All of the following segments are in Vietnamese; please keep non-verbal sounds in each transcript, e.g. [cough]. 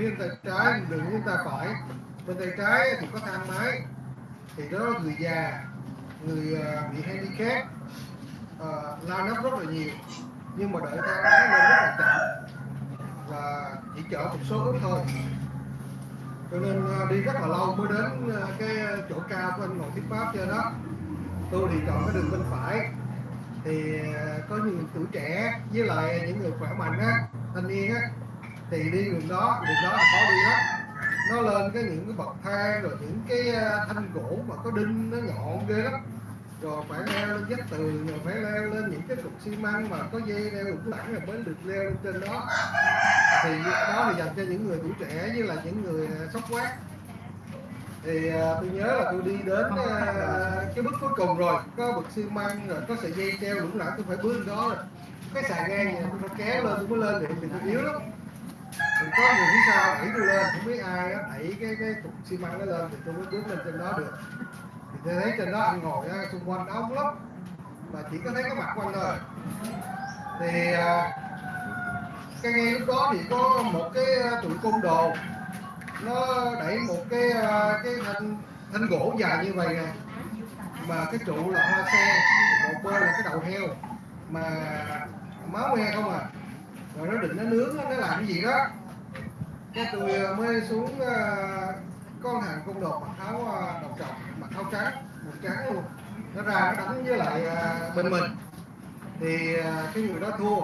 phía bên tay trái đường phía tay phải. Bên tay trái thì có thang máy. Thì đó là người già người ờ, bị handicap. Uh, lao nắp rất là nhiều. Nhưng mà đợi thang máy lên rất là chậm và chỉ chở một số ít thôi. Cho nên ờ, đi rất là lâu mới đến ờ, cái chỗ cao của anh ngồi thiết pháp trên đó. Tôi thì chọn cái đường bên phải. Thì có nhiều tuổi trẻ với lại những người khỏe mạnh á thanh niên á thì đi đường đó đường đó là khó đi lắm nó lên cái những cái bậc thang rồi những cái à, thanh gỗ mà có đinh nó nhọn ghê lắm. Rồi phải leo lên vách tường rồi phải leo lên những cái cục xi măng mà có dây leo được lẳng rồi mới được leo lên trên đó. Thì đó là dành cho những người tuổi trẻ như là những người à, sốc quát. Thì à, tôi nhớ là tôi đi đến à, cái bước cuối cùng rồi. Có bậc xi măng rồi có sợi dây treo lủng lẳng tôi phải bước lên đó rồi. Cái xà ngang này tôi phải kéo lên tôi mới lên được thì tôi yếu lắm thì có người phía sau đẩy tôi lên không biết ai á đẩy cái cái cục xi măng nó lên thì tôi mới bước lên trên đó được. Thì tôi thấy trên đó anh ngồi á, xung quanh ống lắm mà chỉ có thấy cái mặt của anh thôi. Thì à, cái ngay lúc đó thì có một cái à, tụi côn đồ. Nó đẩy một cái à, cái thanh thanh gỗ dài như vậy nè. Mà cái trụ là hoa sen một bên là cái đầu heo. Mà máu me không à. Rồi nó định nó nướng nó làm cái gì đó cái tôi mới xuống ờ, con hàng công đồ mặc áo ờ, đồng đầu trọc, mặc áo trắng, một trắng luôn nó ra, nó đánh với lại ờ, bên mình. Thì cái người đó thua.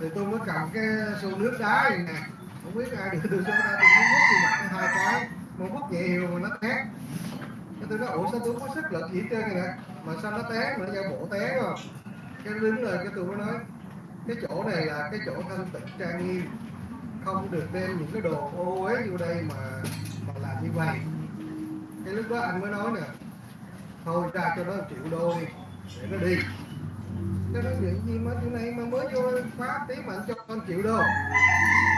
Thì tôi mới cầm cái xô nước đá này nè. Không biết ai được tôi xô đá, tôi mới múc thì mặt hai cái. Một múc nhẹ hiệu mà nó té. Cái tôi nói, ủa, sao tôi có sức lực gì trên này nè? Mà sao nó té? Mà nó ra bộ té rồi. Cái đứng rồi cái tôi mới nói, cái chỗ này là cái chỗ thanh tịnh trang nghiêm không được đem những cái đồ ô uế vô đây mà mà làm như vậy. Cái lúc đó anh mới nói nè, thôi ra cho nó triệu đô đi, để nó đi. Cái nói chuyện gì mà chỗ này mà mới vô phá tí mà anh cho anh triệu đô.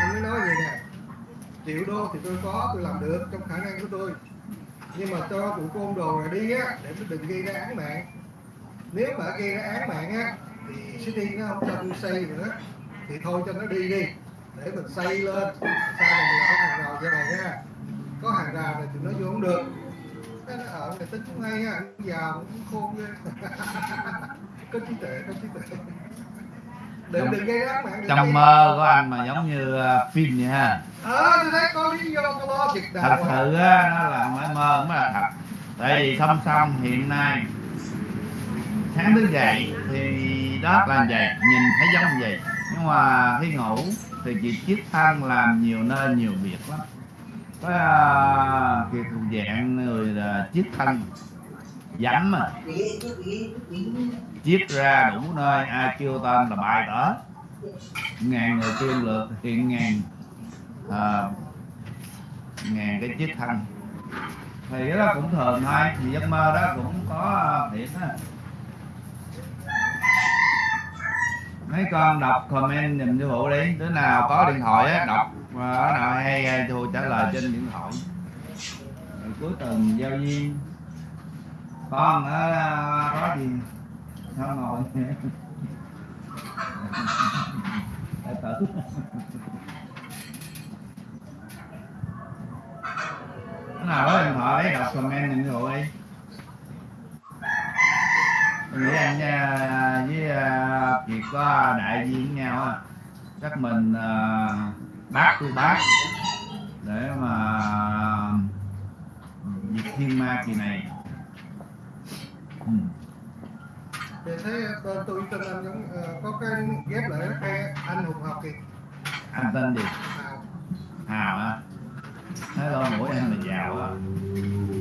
Anh mới nói vậy nè, triệu đô thì tôi có, tôi làm được trong khả năng của tôi. Nhưng mà cho tụi côn đồ này đi á, để nó đừng gây ra án mạng. Nếu mà gây ra án mạng á, thì city nó không cho tôi xây nữa, thì thôi cho nó đi đi để mình xây lên. Sau này mình có hàng rào như này nha. Có hàng rào này thì nó vô không được. Cái nó ở này tính cũng hay ha anh già cũng khôn ghê [laughs] có trí tuệ có trí tuệ. Đừng Trong- đừng gây án mạng trong mơ của anh mà giống như ờ, phim vậy ha. Ờ tôi thấy có lý do có lo việc thật sự á nó là mới mơ mới là thật. Tại vì song song hiện nay sáng thức dậy thì đó là vậy nhìn thấy giống vậy nhưng mà khi ngủ thì chị chiếc thân làm nhiều nơi nhiều việc lắm. Có uh, kiệt thuộc dạng người là chiếc thân dẫm mà. Chiếc ra đủ nơi ai kêu tên là bài tở. Ngàn người tiên lượt hiện ngàn à, ngàn cái chiếc thân thì cái đó cũng thường thôi thì giấc mơ đó cũng có à, thiệt á. Mấy con đọc comment dùm sư vụ đi. Đứa nào có điện thoại á, đọc mà đứa nào hay hay thu trả lời trên điện thoại. Rồi cuối tuần giao duyên. Con ở à, có gì? Nó ngồi? [laughs] Tử Cái nào có điện thoại, đọc comment dùm sư vụ đi. Tôi nghĩ anh với à, Kiệt có đại diện với nhau á. Chắc mình à, bác tôi bác. Để mà diệt thiên ma kỳ này. Ừ. thì thấy tôi tên anh giống có cái ghép lại cái anh hùng học thì anh tên gì? À, hào á thấy lỗ mũi anh là giàu á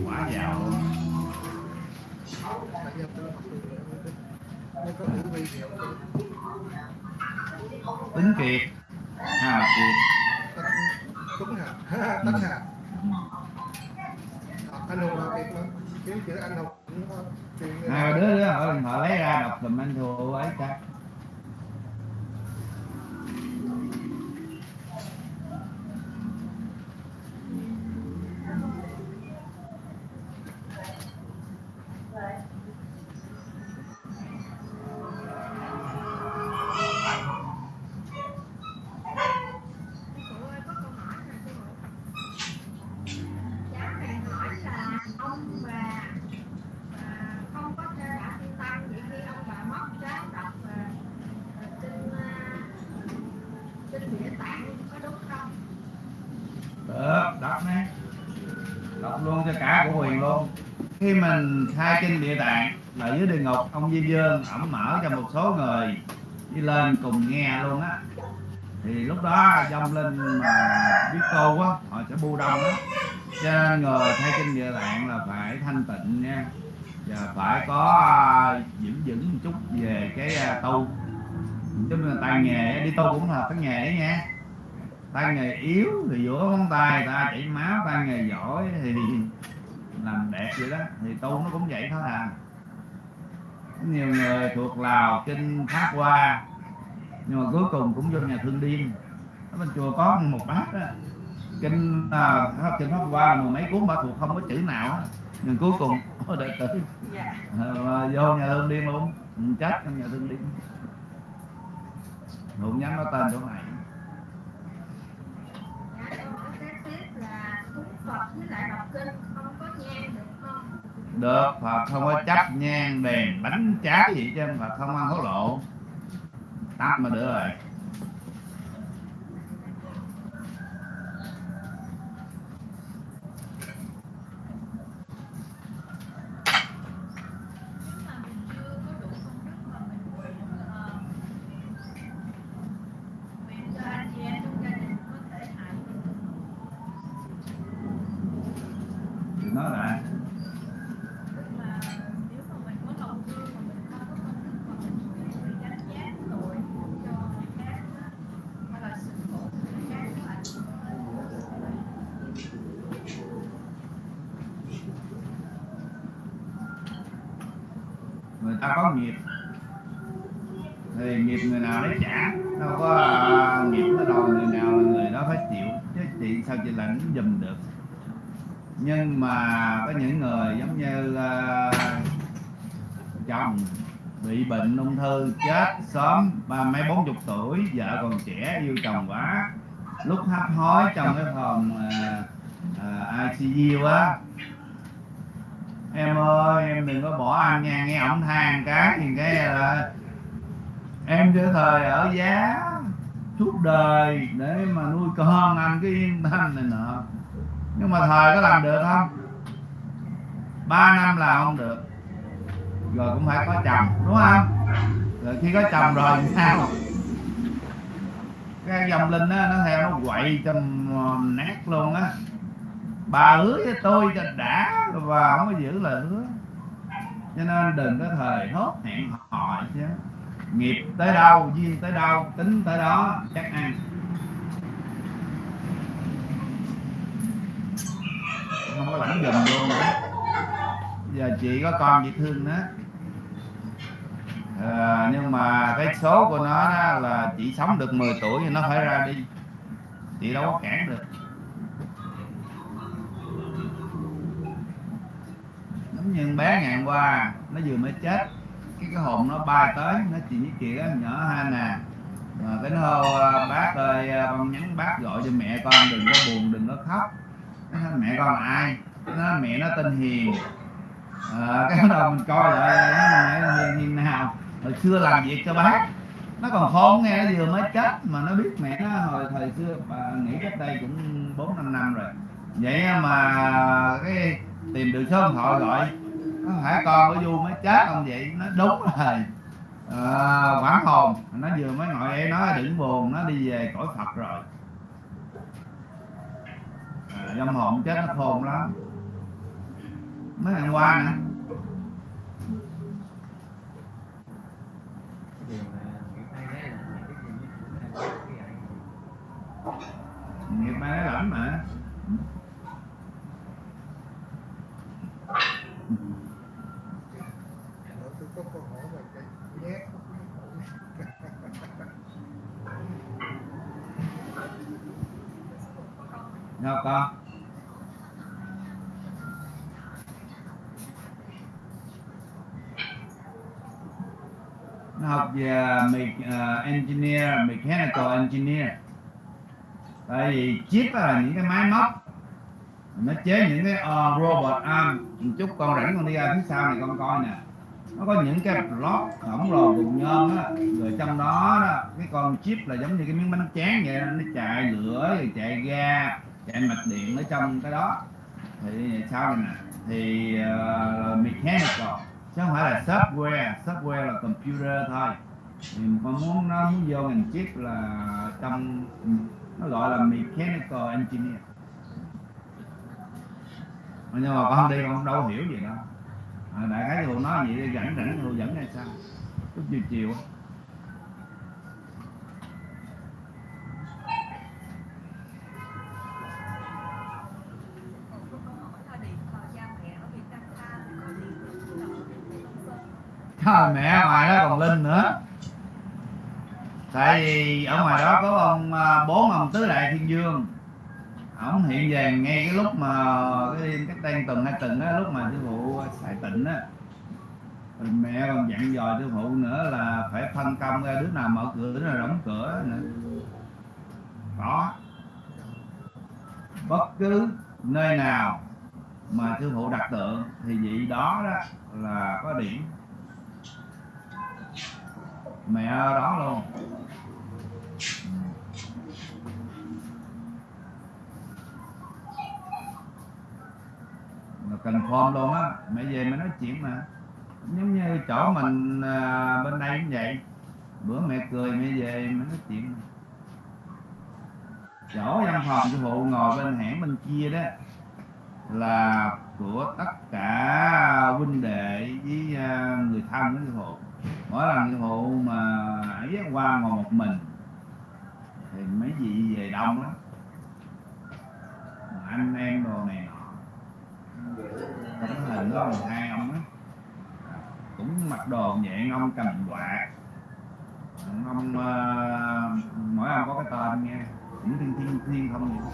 quá giàu tính kiệt à kiệt tính hà tính hà. Anh hùng là kiệt mà. Kiếm chữ anh hùng. À, đứa đứa họ họ lấy ra đọc tùm anh thua ấy ta. Right. Khai kinh địa tạng là dưới địa ngục. Ông Di Dương ổng mở cho một số người đi lên cùng nghe luôn á. Thì lúc đó dông linh mà biết tu quá họ sẽ bu đông á. Cho nên người khai kinh địa tạng là phải thanh tịnh nha. Và phải có à, giữ vững một chút về cái à, tu. Chúng mà tay nghề đi tu cũng là cái nghề đấy nha. Tay nghề yếu thì giữa ngón tay ta chảy máu tay nghề giỏi thì làm đẹp vậy đó thì tu nó cũng vậy thôi à. Nhiều người thuộc lào kinh pháp hoa. Nhưng mà cuối cùng cũng vô nhà thương điên. Ở bên chùa có một bác đó. Kinh à, kinh pháp hoa mười mấy cuốn bà thuộc không có chữ nào á. Nhưng cuối cùng [laughs] có đệ tử. Dạ. À, vô nhà thương điên luôn. Ừ, chết trong nhà thương điên. Không dám nói tên chỗ này. Dạ phật với lại đọc kinh được, Phật không có chấp nhang, đèn bánh trái gì chứ Phật không ăn hối lộ. Tắt mà được rồi nếu mà mình chưa có đủ công đức mà mình nguyện ờ, nguyện cho anh chị em trong gia đình có thể hại mình thì nói lại tức là nếu mà mình có lòng thương mà mình không có công đức mà mình nguyện vì đánh giá tội cho người khác á, hay là sự khổ của người khác nó ảnh hưởng người ta có nghiệp thì nó trả đâu có à, nghiệp nó đòi người nào là người đó phải chịu. Chứ chị sao chị lãnh dùm được? Nhưng mà có những người giống như uh, chồng bị bệnh ung thư chết sớm ba mấy bốn chục tuổi vợ còn trẻ yêu chồng quá. Lúc hấp hối trong cái phòng uh, uh, ICU á. Em ơi em đừng có bỏ anh nha nghe ổng than cái thì cái là em cái thời ở giá suốt đời để mà nuôi con anh cái yên tâm này nọ. Nhưng mà thời có làm được không? Ba năm là không được. Rồi cũng phải có chồng, đúng không? Rồi khi có chồng rồi thì sao? Cái dòng linh á nó theo nó quậy cho um, nát luôn á. Bà hứa với tôi cho đã, và không có giữ lời hứa. Cho nên đừng có thời hốt hẹn hò chứ nghiệp tới đâu duyên tới đâu tính tới đó chắc ăn. Không có lãnh giùm luôn nữa. Giờ chị có con chị thương nó. À, nhưng mà cái số của nó đó là chị sống được 10 tuổi thì nó phải ra đi. Chị đâu có cản được. Giống như bé ngày hôm qua nó vừa mới chết cái cái hồn nó bay tới nó chị với chị á nhỏ ha nè. Mà cái nó hô à, bác ơi à, con nhắn bác gọi cho mẹ con đừng có buồn đừng có khóc. Nó nói, mẹ con là ai? Nó nói, mẹ nó tên hiền. À, cái bắt đầu mình coi lại nó là hiền hiền nào? Hồi xưa làm việc cho bác. Nó còn khôn nghe vừa mới chết mà nó biết mẹ nó hồi thời xưa bà nghĩ cách đây cũng bốn năm năm rồi. Vậy mà cái tìm được số điện thoại gọi nó phải con của du mới chết không vậy nó đúng rồi à, hồn. Nó vừa mới ngồi em nói đừng buồn nó đi về cõi phật rồi. À, dâm hồn chết nó khôn lắm. Mấy ngày qua nè nghiệp mà nó hay mà là những cái gì như thế này cái ảnh nghiệp mai nó lẫm mà Rồi tôi có câu hỏi về cái nhét đâu con nó học về me- ờ, engineer mechanical engineer. Tại vì chip là những cái máy móc. Nó chế những cái uh, robot arm. Một chút con rảnh con đi ra phía sau này con coi nè. Nó có những cái block khổng lồ cùng nhôm á. Rồi trong đó, đó cái con chip là giống như cái miếng bánh tráng vậy đó, nó chạy lửa rồi chạy ga chạy mạch điện ở trong cái đó. Thì sau này nè thì uh, mechanical. Chứ không phải là software. Software là computer thôi thì con muốn nó muốn vô ngành chip là trong nó gọi là mechanical engineer. Mà nhưng mà con không đi con đâu hiểu gì đâu. À, đại khái thì nói vậy đi rảnh rảnh dẫn hay sao? Lúc chiều chiều có mẹ. Trời mẹ ngoài nó còn linh nữa tại vì ở ngoài đó có ông à, bốn ông tứ đại thiên dương. Ổng hiện về ngay cái lúc mà cái đêm cách đây tuần hai tuần á lúc mà sư phụ xài tịnh á. Mẹ còn dặn dò sư phụ nữa là phải phân công ra đứa nào mở cửa đứa nào đóng cửa nữa. Đó, bất cứ nơi nào mà sư phụ đặt tượng thì vị đó đó là có điểm mẹ đó luôn. Cần form luôn á. Mẹ về mẹ nói chuyện mà. Giống như chỗ mình à, bên đây cũng vậy. Bữa mẹ cười mẹ về mẹ nói chuyện. Chỗ văn phòng sư phụ ngồi bên hẻm bên kia đó là của tất cả huynh đệ với à, người thân của sư phụ mỗi lần sư phụ mà ấy qua ngồi một mình thì mấy vị về đông lắm. Anh em đồ này nọ tấm hình có một hai ông á. Cũng mặc đồ vậy ông cầm quạt. Ông uh, mỗi ông có cái tên nghe cũng thiên thiên thiên không vậy?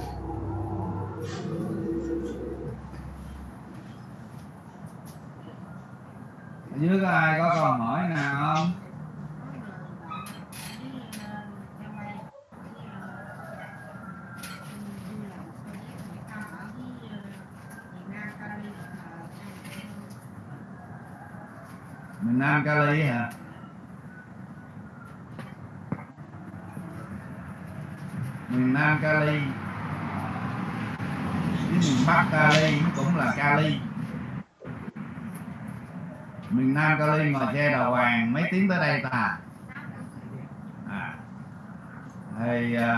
Ở dưới có ai có câu hỏi nào không? Miền Nam Cali hả? Miền Nam Cali. Cái miền Bắc Cali cũng là Cali miền Nam Cali ngồi xe đầu hoàng mấy tiếng tới đây ta. À. thì à,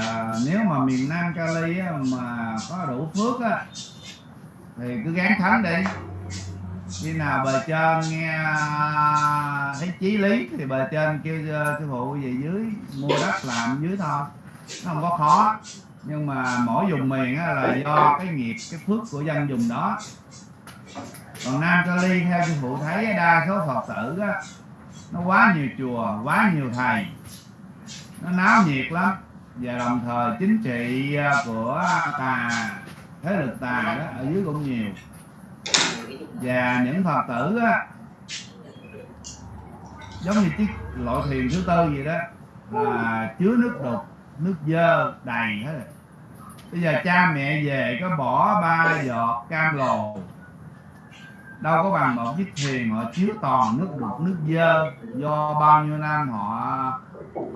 à, nếu mà miền Nam Cali á, mà có đủ phước á thì cứ gán thắng đi. Khi nào bề trên nghe thấy chí lý thì bề trên kêu à, sư phụ về dưới mua đất làm dưới thôi nó không có khó nhưng mà mỗi vùng miền á, là do cái nghiệp cái phước của dân vùng đó còn nam cali theo sư phụ thấy, đa số phật tử đó nó quá nhiều chùa, quá nhiều thầy. Nó náo nhiệt lắm. Và đồng thời chính trị à, của tà, thế lực tà đó, ở dưới cũng nhiều. Và những phật tử á, giống như chiếc loại thuyền thứ tư vậy đó, là chứa nước đục, nước dơ đầy hết rồi. Bây giờ cha mẹ về có bỏ ba giọt cam lồ đâu có bằng một chiếc thuyền họ chứa toàn nước đục nước dơ. Do bao nhiêu năm họ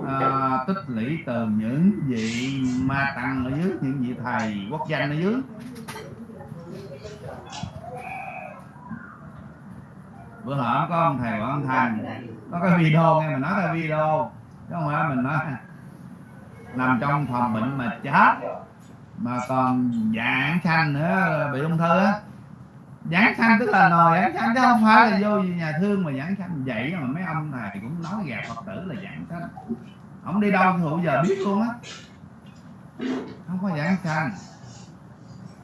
à, tích lũy từ những vị ma tăng ở dưới những vị thầy quốc danh ở dưới. Bữa hổm có ông thầy quảng thành có cái video nghe mình nói cái video. Chứ không phải mình nói nằm trong phòng bệnh mà chết mà còn dạng xanh nữa bị ung thư á giảng sanh tức là nồi giảng sanh chứ không phải là vô nhà thương mà giảng sanh vậy mà mấy ông này cũng nói gạt phật tử là giảng sanh ông đi đâu thì giờ biết luôn á. Không có giảng sanh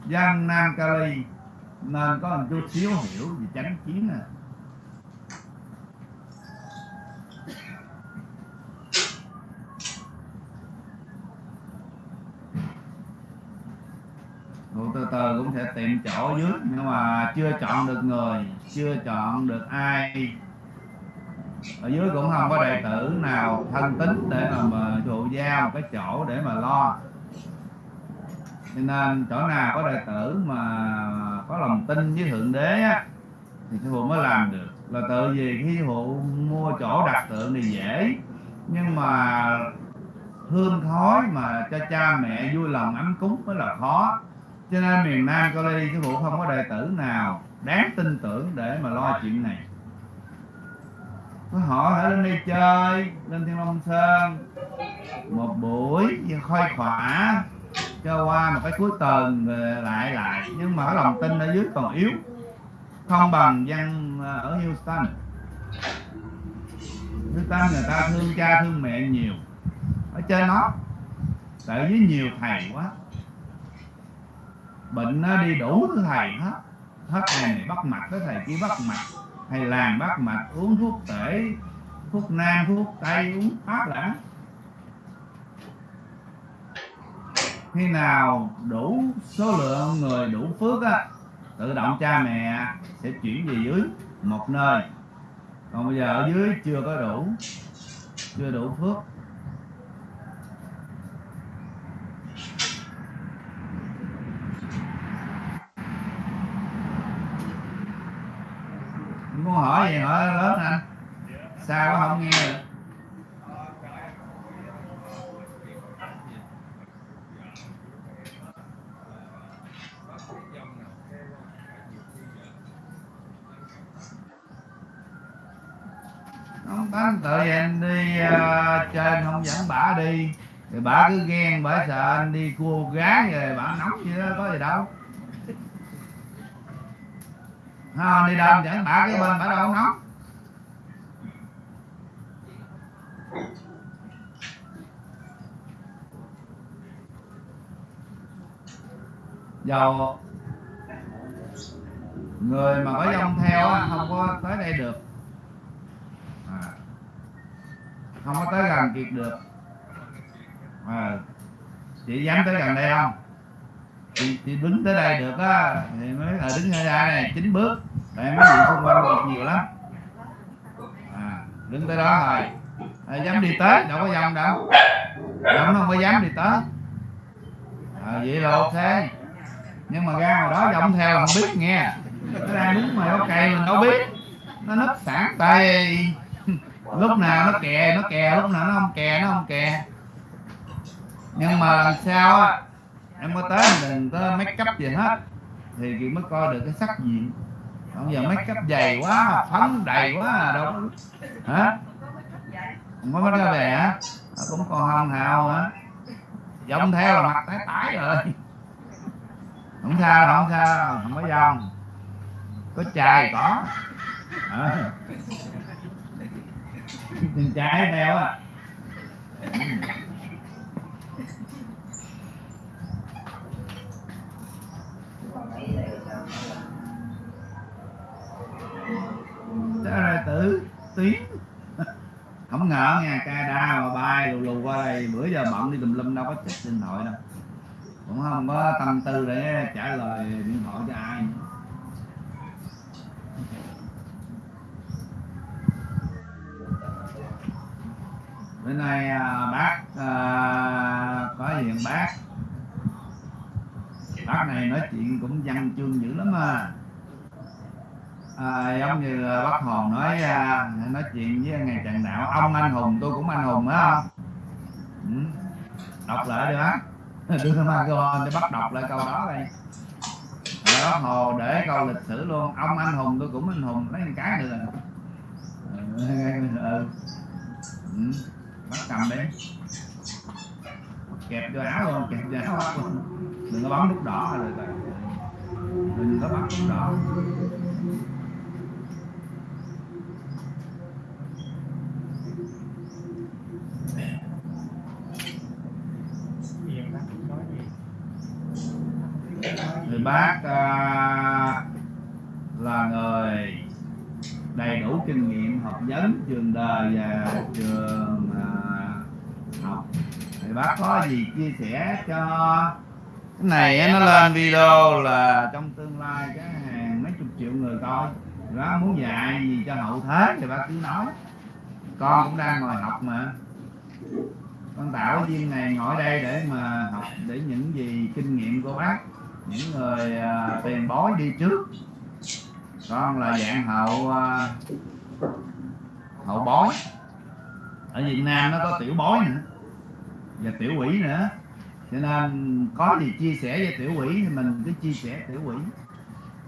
dân nam cali nên có một chút xíu hiểu về chánh kiến nè từ từ cũng sẽ tìm chỗ dưới. Nhưng mà chưa chọn được người chưa chọn được ai. Ở dưới cũng không có đệ tử nào thân tín để mà, mà trụ giao một cái chỗ để mà lo. Cho nên chỗ nào có đệ tử mà có lòng tin với thượng đế á thì sư phụ mới làm được. Là tự vì khi phụ mua chỗ đặt tượng thì dễ nhưng mà hương khói mà cho cha mẹ vui lòng ấm cúng mới là khó cho nên miền Nam cô đi sư phụ không có đệ tử nào đáng tin tưởng để mà lo chuyện này. Có họ hãy lên đi chơi, lên thiên long sơn. Một buổi khoai khỏa, cho qua một cái cuối tuần rồi lại lại. Nhưng mà lòng tin ở dưới còn yếu, không bằng dân ờ, ở Houston. Houston người ta thương cha thương mẹ nhiều. Ở trên nó tại dưới nhiều thầy quá bệnh nó đi đủ thứ thầy hết. Hết thầy này bắt mạch tới thầy kia bắt mạch. Thầy làm bắt mạch, uống thuốc tể, thuốc nam, thuốc tây, uống pháp lãng khi nào đủ số lượng người, đủ phước á, tự động cha mẹ sẽ chuyển về dưới một nơi. Còn bây giờ ở dưới chưa có đủ, chưa đủ phước. Hỏi gì hỏi lớn anh sao quá không nghe được? Không tánh tự vậy anh đi uh, trên không dẫn bả đi. Thì bả cứ ghen bả sợ anh đi cua gái rồi bả nóng gì đó có gì đâu ha đi đâu anh dẫn bả cái bên bả đâu có nóng dầu người mà có dông theo không có tới đây được. À, không có tới gần kiệt được. À, chị dám tới gần đây không? Thì chị đứng tới đây được á thì mới là đứng ra đây này chín bước. Để mấy vị xung quanh được nhiều lắm. À, đứng tới đó rồi à, dám đi tới đâu có dòng đâu. Dông không có dám đi tới. À, vậy là ok. Nhưng mà ra ngoài đó dòng theo là không biết nghe. Cái đang đứng mà có cây mình đâu biết. Nó nấp sẵn tay. [laughs] Lúc nào nó kè nó kè lúc nào nó không kè nó không kè. Nhưng mà làm sao á em mới tới đừng có make up gì hết. Thì chị mới coi được cái sắc diện. Còn giờ make up dày quá phấn đầy quá à, đâu hả? Không có mấy cái về hả cũng còn hồng hào hả? Dông theo là mặt tái tái rồi. Không sao không sao không có dòng. Có chài có. À. chài trái theo à đó là tử tiếng. Không ngờ nha ca đa mà bay lù lù qua đây. Bữa giờ bận đi tùm lum đâu có chết điện thoại đâu. Cũng không có tâm tư để trả lời điện thoại cho ai. Bữa nay à, bác à, có gì bác? Bác này nói chuyện cũng văn chương dữ lắm à, à giống như à, bác hồn nói à, nói chuyện với ngày trần đạo ông anh hùng tôi cũng anh hùng á. Ừ. đọc lại được á [laughs] đưa microphone để bắt đọc lại câu đó đây đó bác hồ để câu lịch sử luôn. Ông anh hùng tôi cũng anh hùng. Lấy một cái nữa ừ. ừ. ừ. bắt cầm đi. Kẹp vô áo luôn kẹp vô áo luôn đừng có bấm nút đỏ hay là đừng có bấm nút đỏ người bác à, là người đầy đủ kinh nghiệm học vấn trường đời và trường à, học. Thì bác có gì chia sẻ cho này nó lên video là trong tương lai cái hàng mấy chục triệu người coi. Bác muốn dạy gì cho hậu thế thì bác cứ nói. Con cũng đang ngồi học mà. Con tạo viên này ngồi đây để mà học để những gì kinh nghiệm của bác những người uh, tiền bối đi trước. Con là dạng hậu uh, hậu bối. Ở Việt Nam nó có tiểu bối nữa và tiểu quỷ nữa cho nên có gì chia sẻ với tiểu quỷ thì mình cứ chia sẻ tiểu quỷ.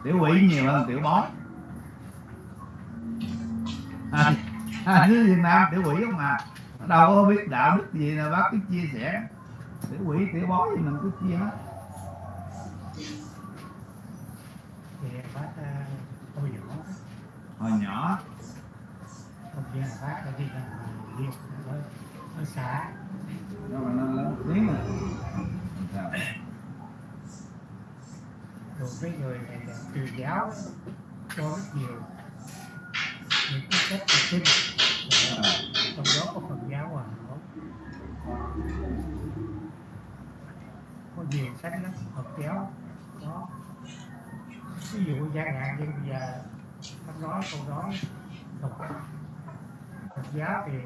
Tiểu quỷ nhiều hơn tiểu bói. À, à, dưới Việt Nam tiểu quỷ không mà đâu có biết đạo đức gì là bác cứ chia sẻ. Tiểu quỷ tiểu bói thì mình cứ chia hết. Thì bác à, hồi nhỏ hồi nhỏ. Ông gia bác đã đi đi ở ở xã nó nó lớn tiếng rồi Sao? rồi cái người truyền giáo cho rất nhiều. Những cái cách thực sinh À, trong đó có phần giáo hòa hảo có nhiều sách lắm. Phật giáo có. Ví dụ chẳng hạn như bây giờ hắn nói câu Phật Phật giáo thì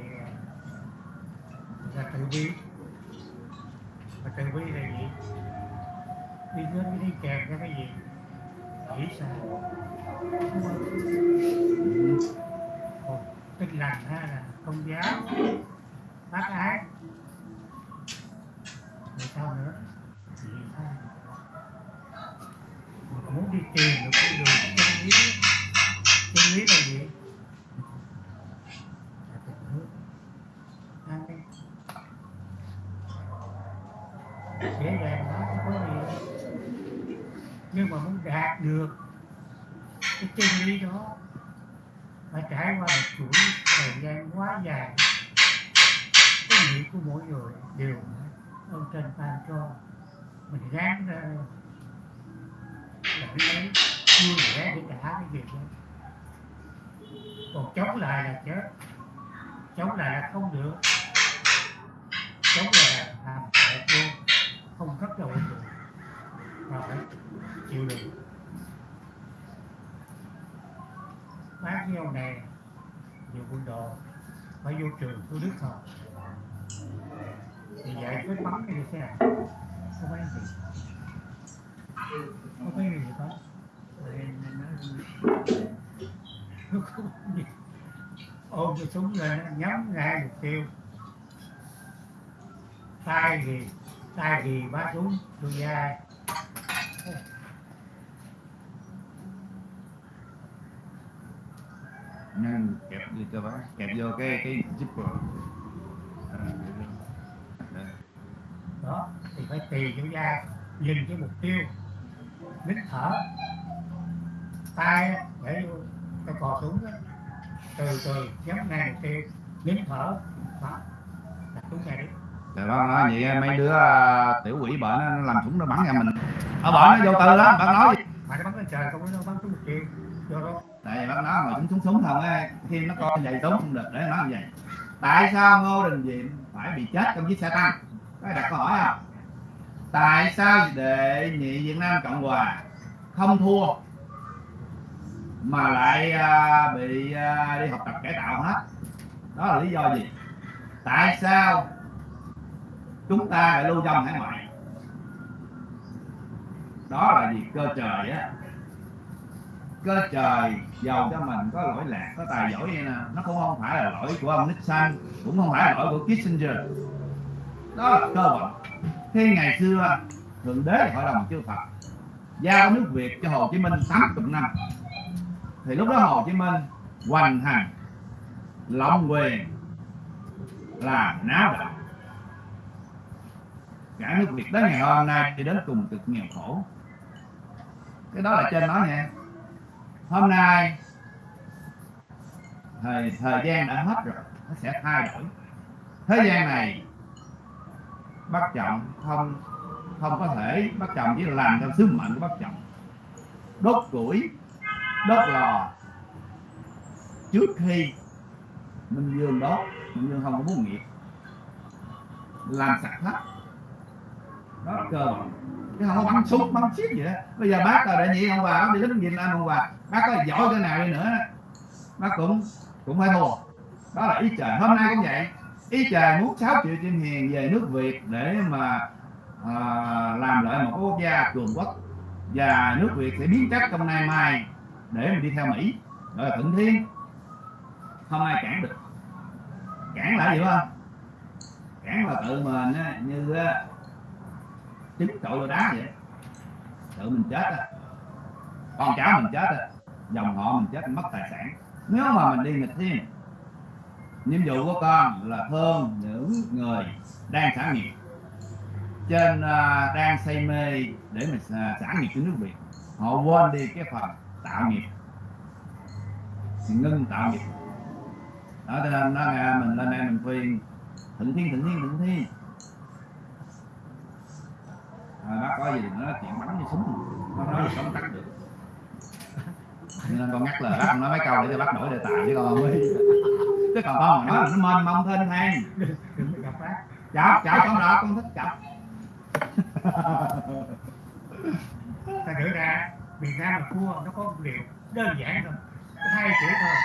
là từ bi và từ bi là gì đi đến đi kèm cho cái gì? Nghĩ sao? Ừ. Một tinh lành ha, là công giáo, bác ái rồi sao nữa? Gì sao? Muốn đi tìm được cái đường chân lý chân lý là gì là tình thương ai dễ dàng đó không có gì nhưng mà muốn đạt được cái chân lý đó phải trải qua một chuỗi thời gian quá dài. Cái nghĩa của mỗi người đều ông trên ban cho mình gán ra để lấy vui vẻ để trả cái việc đó. Còn chống lại là chết, chống lại là không được, chống lại là làm hại luôn không rất đầu được mà phải chịu đựng. Phát với ông này nhiều quân đồ, phải vô trường tu đức học thì dạy cái bắn cái gì thế nào không phải gì không phải gì hết nó không gì ôm cái súng lên, nhắm ngay mục tiêu. Tay thì tay thì bá súng tôi ra nhân kẹp đi cho bác? Kẹp vô cái cái zipper À, đây. đó thì phải tì vô vai nhìn cái mục tiêu. Nín thở. Tay để vô cái cò súng đó. từ từ nhắm ngay mục tiêu nín thở. Đó. Đặt súng ngay đi. Rồi bác nói vậy mấy đứa à, tiểu quỷ bệnh nó làm súng nó bắn ra mình. Ở bệnh nó vô tư lắm bác nói gì mà nó bắn lên trời không nó bắn trúng một tiêu do đó. Tại vì bác nói mà chúng súng súng không á khi nó coi vậy súng không được để nó nói như vậy tại sao ngô đình diệm phải bị chết trong chiếc xe tăng? Có ai đặt câu hỏi không tại sao đệ nhị việt nam cộng hòa không thua mà lại à, bị à, đi học tập cải tạo hết? Đó là lý do gì? Tại sao chúng ta lại lưu vong hải ngoại? Đó là gì cơ trời á có trời giàu cho mình có lỗi lạc, có tài giỏi vậy nè. Nó cũng không phải là lỗi của ông Nixon cũng không phải là lỗi của Kissinger. Đó là cơ bản khi ngày xưa, thượng đế hội đồng chư Phật giao nước Việt cho Hồ Chí Minh 80 năm. Thì lúc đó Hồ Chí Minh hoành hành, lộng quyền làm náo động cả nước Việt đến ngày hôm nay thì đến cùng cực nghèo khổ. Cái đó là trên nói nha hôm nay, thời thời gian đã hết rồi, nó sẽ thay đổi. Thế gian này bác trọng không không có thể bác trọng, chỉ làm theo sứ mệnh của bác trọng. Đốt củi, đốt lò. Trước khi minh dương đốt minh dương không có muốn nghiệp. Làm sạch hết. Đó cơ nhưng không bắn súng bắn xiết gì đó. Bây giờ bác là đại nhị ông bà bác đi lính Việt Nam ông bà. Bác có giỏi cái nào đi nữa. Bác cũng cũng phải thua đó là ý trời. Hôm nay cũng vậy. Ý trời muốn 6 triệu chim hiền về nước Việt để mà à, làm lại một quốc gia cường quốc. Và nước Việt sẽ biến chất trong nay mai để mình đi theo Mỹ. Gọi là thuận thiên. Không ai cản được. Cản lại gì không? Cản là tự mình như trứng trội vào đá vậy. Tự mình chết á. Con cháu mình chết á. Dòng họ mình chết mất tài sản. Nếu mà mình đi nghịch thiên nhiệm vụ của con là thương những người đang xả nghiệp. Trên đang say mê để mình à, xả, nghiệp cho nước việt họ quên đi cái phần tạo nghiệp. Ngưng tạo nghiệp. Đó cho nên nó nghe mình lên đây mình khuyên thịnh thiên thịnh thiên thịnh thiên à, bác có gì đừng nói chuyện bắn như súng. Nó nói gì không cắt được. Nên con ngắt lời bác nói mấy câu để cho bác đổi đề tài chứ còn mới chứ còn con mà nói nó mênh mông thênh thang. Gặp bác chọc chọc con đó con thích chọc. Ta thử ra miền Nam là cua nó có điều đơn giản thôi. Hai chữ thôi.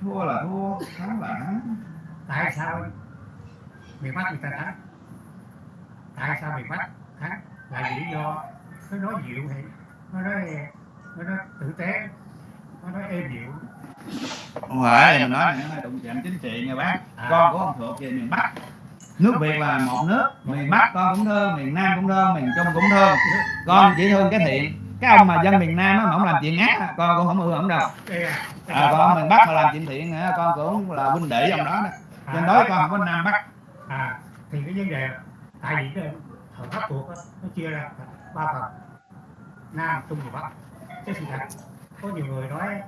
Thua là thua thắng là thắng. Tại sao miền Bắc người ta thắng tại sao miền Bắc thắng là vì lý do. Nó nói dịu hay nó nói nó nói tử tế nó nói êm dịu. Không phải mình nói này nó đụng chạm chính trị nha bác. À. con của ông thuộc về miền bắc. Nước việt là một nước miền bắc con cũng thương miền nam cũng thương miền trung cũng thương con chỉ thương cái thiện. Cái ông mà dân miền nam á mà ông làm chuyện ác á, con cũng không ưa ổng đâu. À, à, ông miền bắc mà làm chuyện thiện á, con cũng là huynh đệ ông đó đó. Nên đối con không có nam bắc. À thì cái vấn đề tại vì cái thời pháp thuộc đó, nó chia ra ba phần. Nam trung và bắc. Cái sự thật có nhiều người nói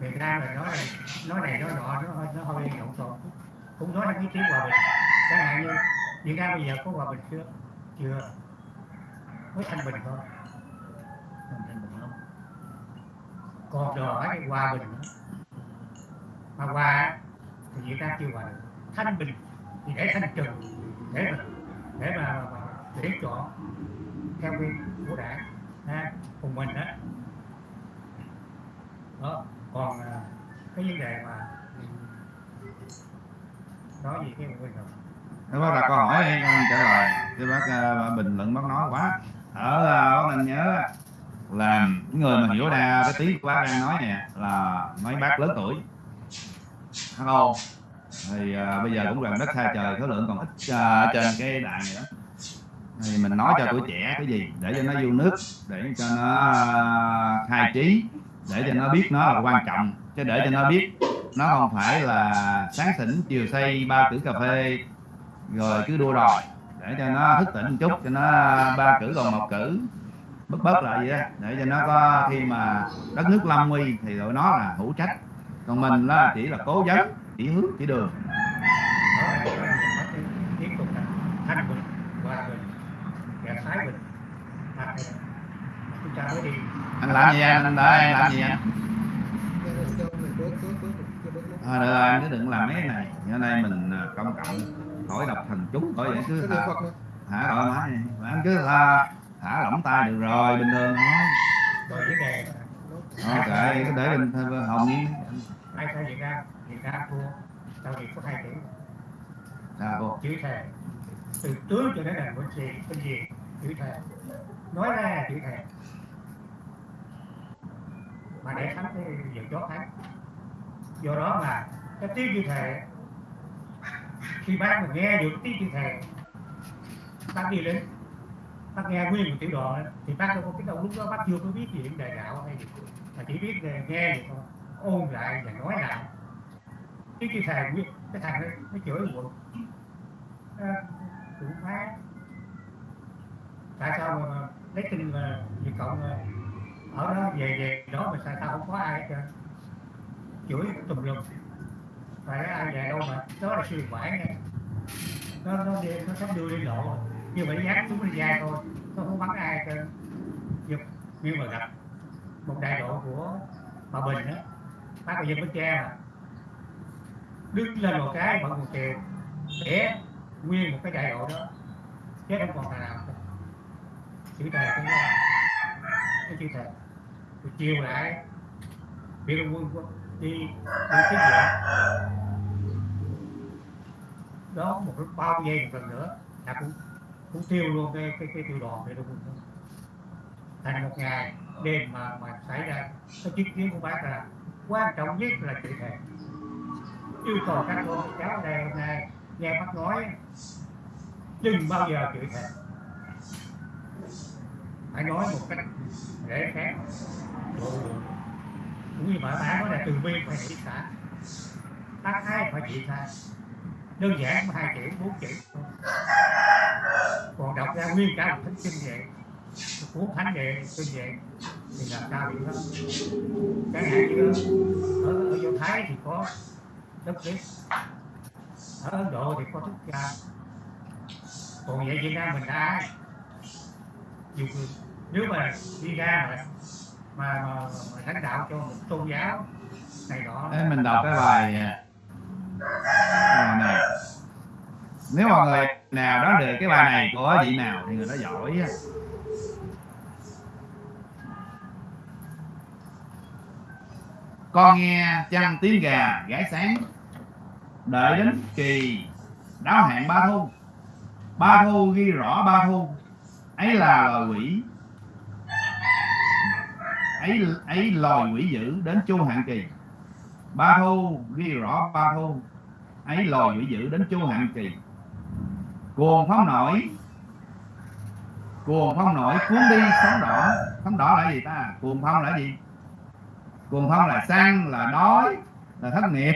miền nam là nói nói này nói nọ nó hơi nó hơi lộn xộn. Cũng nói là cái tiếng hòa bình. Chẳng hạn như việt nam bây giờ có hòa bình chưa? Chưa. Mới thanh bình thôi. Thanh bình không còn đòi hỏi cái hòa bình nữa. Mà hòa thì việt nam chưa hòa được thanh bình thì để thanh trừng để để mà, mà, tuyển để chọn theo quy của đảng ha cùng mình đó đó còn à, cái vấn đề mà nói gì cái quên rồi. Thế bác đặt câu hỏi hay con trả lời. Cái bác uh, bình luận bác nói quá. Ở uh, bác nên nhớ là những người mà hiểu ra cái tiếng của bác đang nói nè là mấy bác lớn tuổi. Hello thì à, bây giờ cũng gần đất xa trời số lượng còn ít à, ở trên cái đài này đó. Thì mình nói cho tuổi trẻ cái gì để cho nó yêu nước. để cho nó à, khai trí để cho nó biết nó là quan trọng. chứ để cho nó biết nó không phải là sáng tỉnh chiều xây ba cử cà phê rồi cứ đua đòi để cho nó thức tỉnh một chút cho nó ba cử còn một cử bớt bớt lại vậy đó. để cho nó có khi mà đất nước lâm nguy thì tụi nó là hữu trách. còn mình là chỉ là cố vấn chỉ hướng chỉ đường tiếp tục là thanh bình hòa bình và thái bình mà chúng ta mới đi anh làm gì anh anh đợi anh làm gì anh à, được rồi anh cứ đừng làm mấy cái này. Cho nên mình à, công cộng khỏi đọc thần chú khỏi vậy cứ niệm thả thả thoải mái anh cứ thả, thả lỏng tay được rồi bình thường thôi. Ok cứ để bình thường hồn nhiên ai thay Việt Nam Việt Nam thua sau này có hai chữ sao cô. Chữ thề. Từ tướng cho đến là quân gì quân gì? Chữ thề. Nói ra là chữ thề. Mà để thắng cái giờ chó thắng. Do đó mà cái tiếng chữ thề khi bác mà nghe được tiếng chữ thề bác đi lính bác nghe nguyên một tiểu đoàn đó, thì bác đâu có biết đâu lúc đó bác chưa có biết về đề đạo hay gì. Mà chỉ biết nghe vậy thôi ôn lại và nói lại cái chữ thề nguyên cái thằng đó nó chửi quận ờ, cũng phá. Tại sao mà, lấy tin là Việt Cộng ở đó về về đó mà sao tao không có ai hết trơn. Chửi tùm lum. Phải ai về đâu mà đó là sư quản nha. Nó nó đi nó sắp đưa đi lộ. Nhưng mà dám dán xuống ra thôi nó không bắn ai trơn. Nhưng, nhưng mà gặp một đại đội của bà Bình đó bác ở dân Bến Tre mà đứng lên một cái mọi một chiều để nguyên một cái đại đội đó. Chết không còn nào chữ thề cái đó cái chữ thề rồi chiều lại. Biệt quân quân quân đi đi tiếp viện đó, một lúc bao giây một lần nữa là cũng cũng tiêu luôn cái cái cái tiêu đoàn để quân thành một ngày đêm mà mà xảy ra. Cái chứng kiến của bác là quan trọng nhất là chữ thề yêu cầu các con cháu này đây hôm nay nghe bác nói đừng bao giờ chửi thề. Phải nói một cách dễ khác cũng như bà bán nói là từ bi phải hỷ xả tác thái phải chịu tha. Đơn giản hai chữ bốn chữ. Còn đọc ra nguyên cả một thánh kinh vậy cuốn thánh đệ kinh vậy thì là cao điểm lắm. Chẳng hạn như ở, ở do thái thì có đất nước ở ấn độ thì có thức cha. Còn vậy việt nam mình đã ai? Dù nếu mà đi ra mà mà, mà, mà lãnh đạo cho một tôn giáo này đó Thế mình đọc cái bài à, bài này. Nếu mà người nào đó được cái bài này của vị nào thì người đó giỏi á. con nghe chăn tiếng gà gáy sáng? Đợi đến kỳ. Đáo hạn ba thu ba thu ghi rõ ba thu ấy là loài quỷ. Ấy ấy loài quỷ dữ đến chu hạn kỳ. Ba thu ghi rõ ba thu ấy loài quỷ dữ đến chu hạn kỳ. Cuồng phong nổi. Cuồng phong nổi, cuốn đi sóng đỏ. Sóng đỏ là gì ta? Cuồng phong là gì? Cuồng phong là sang, là đói, là thất nghiệp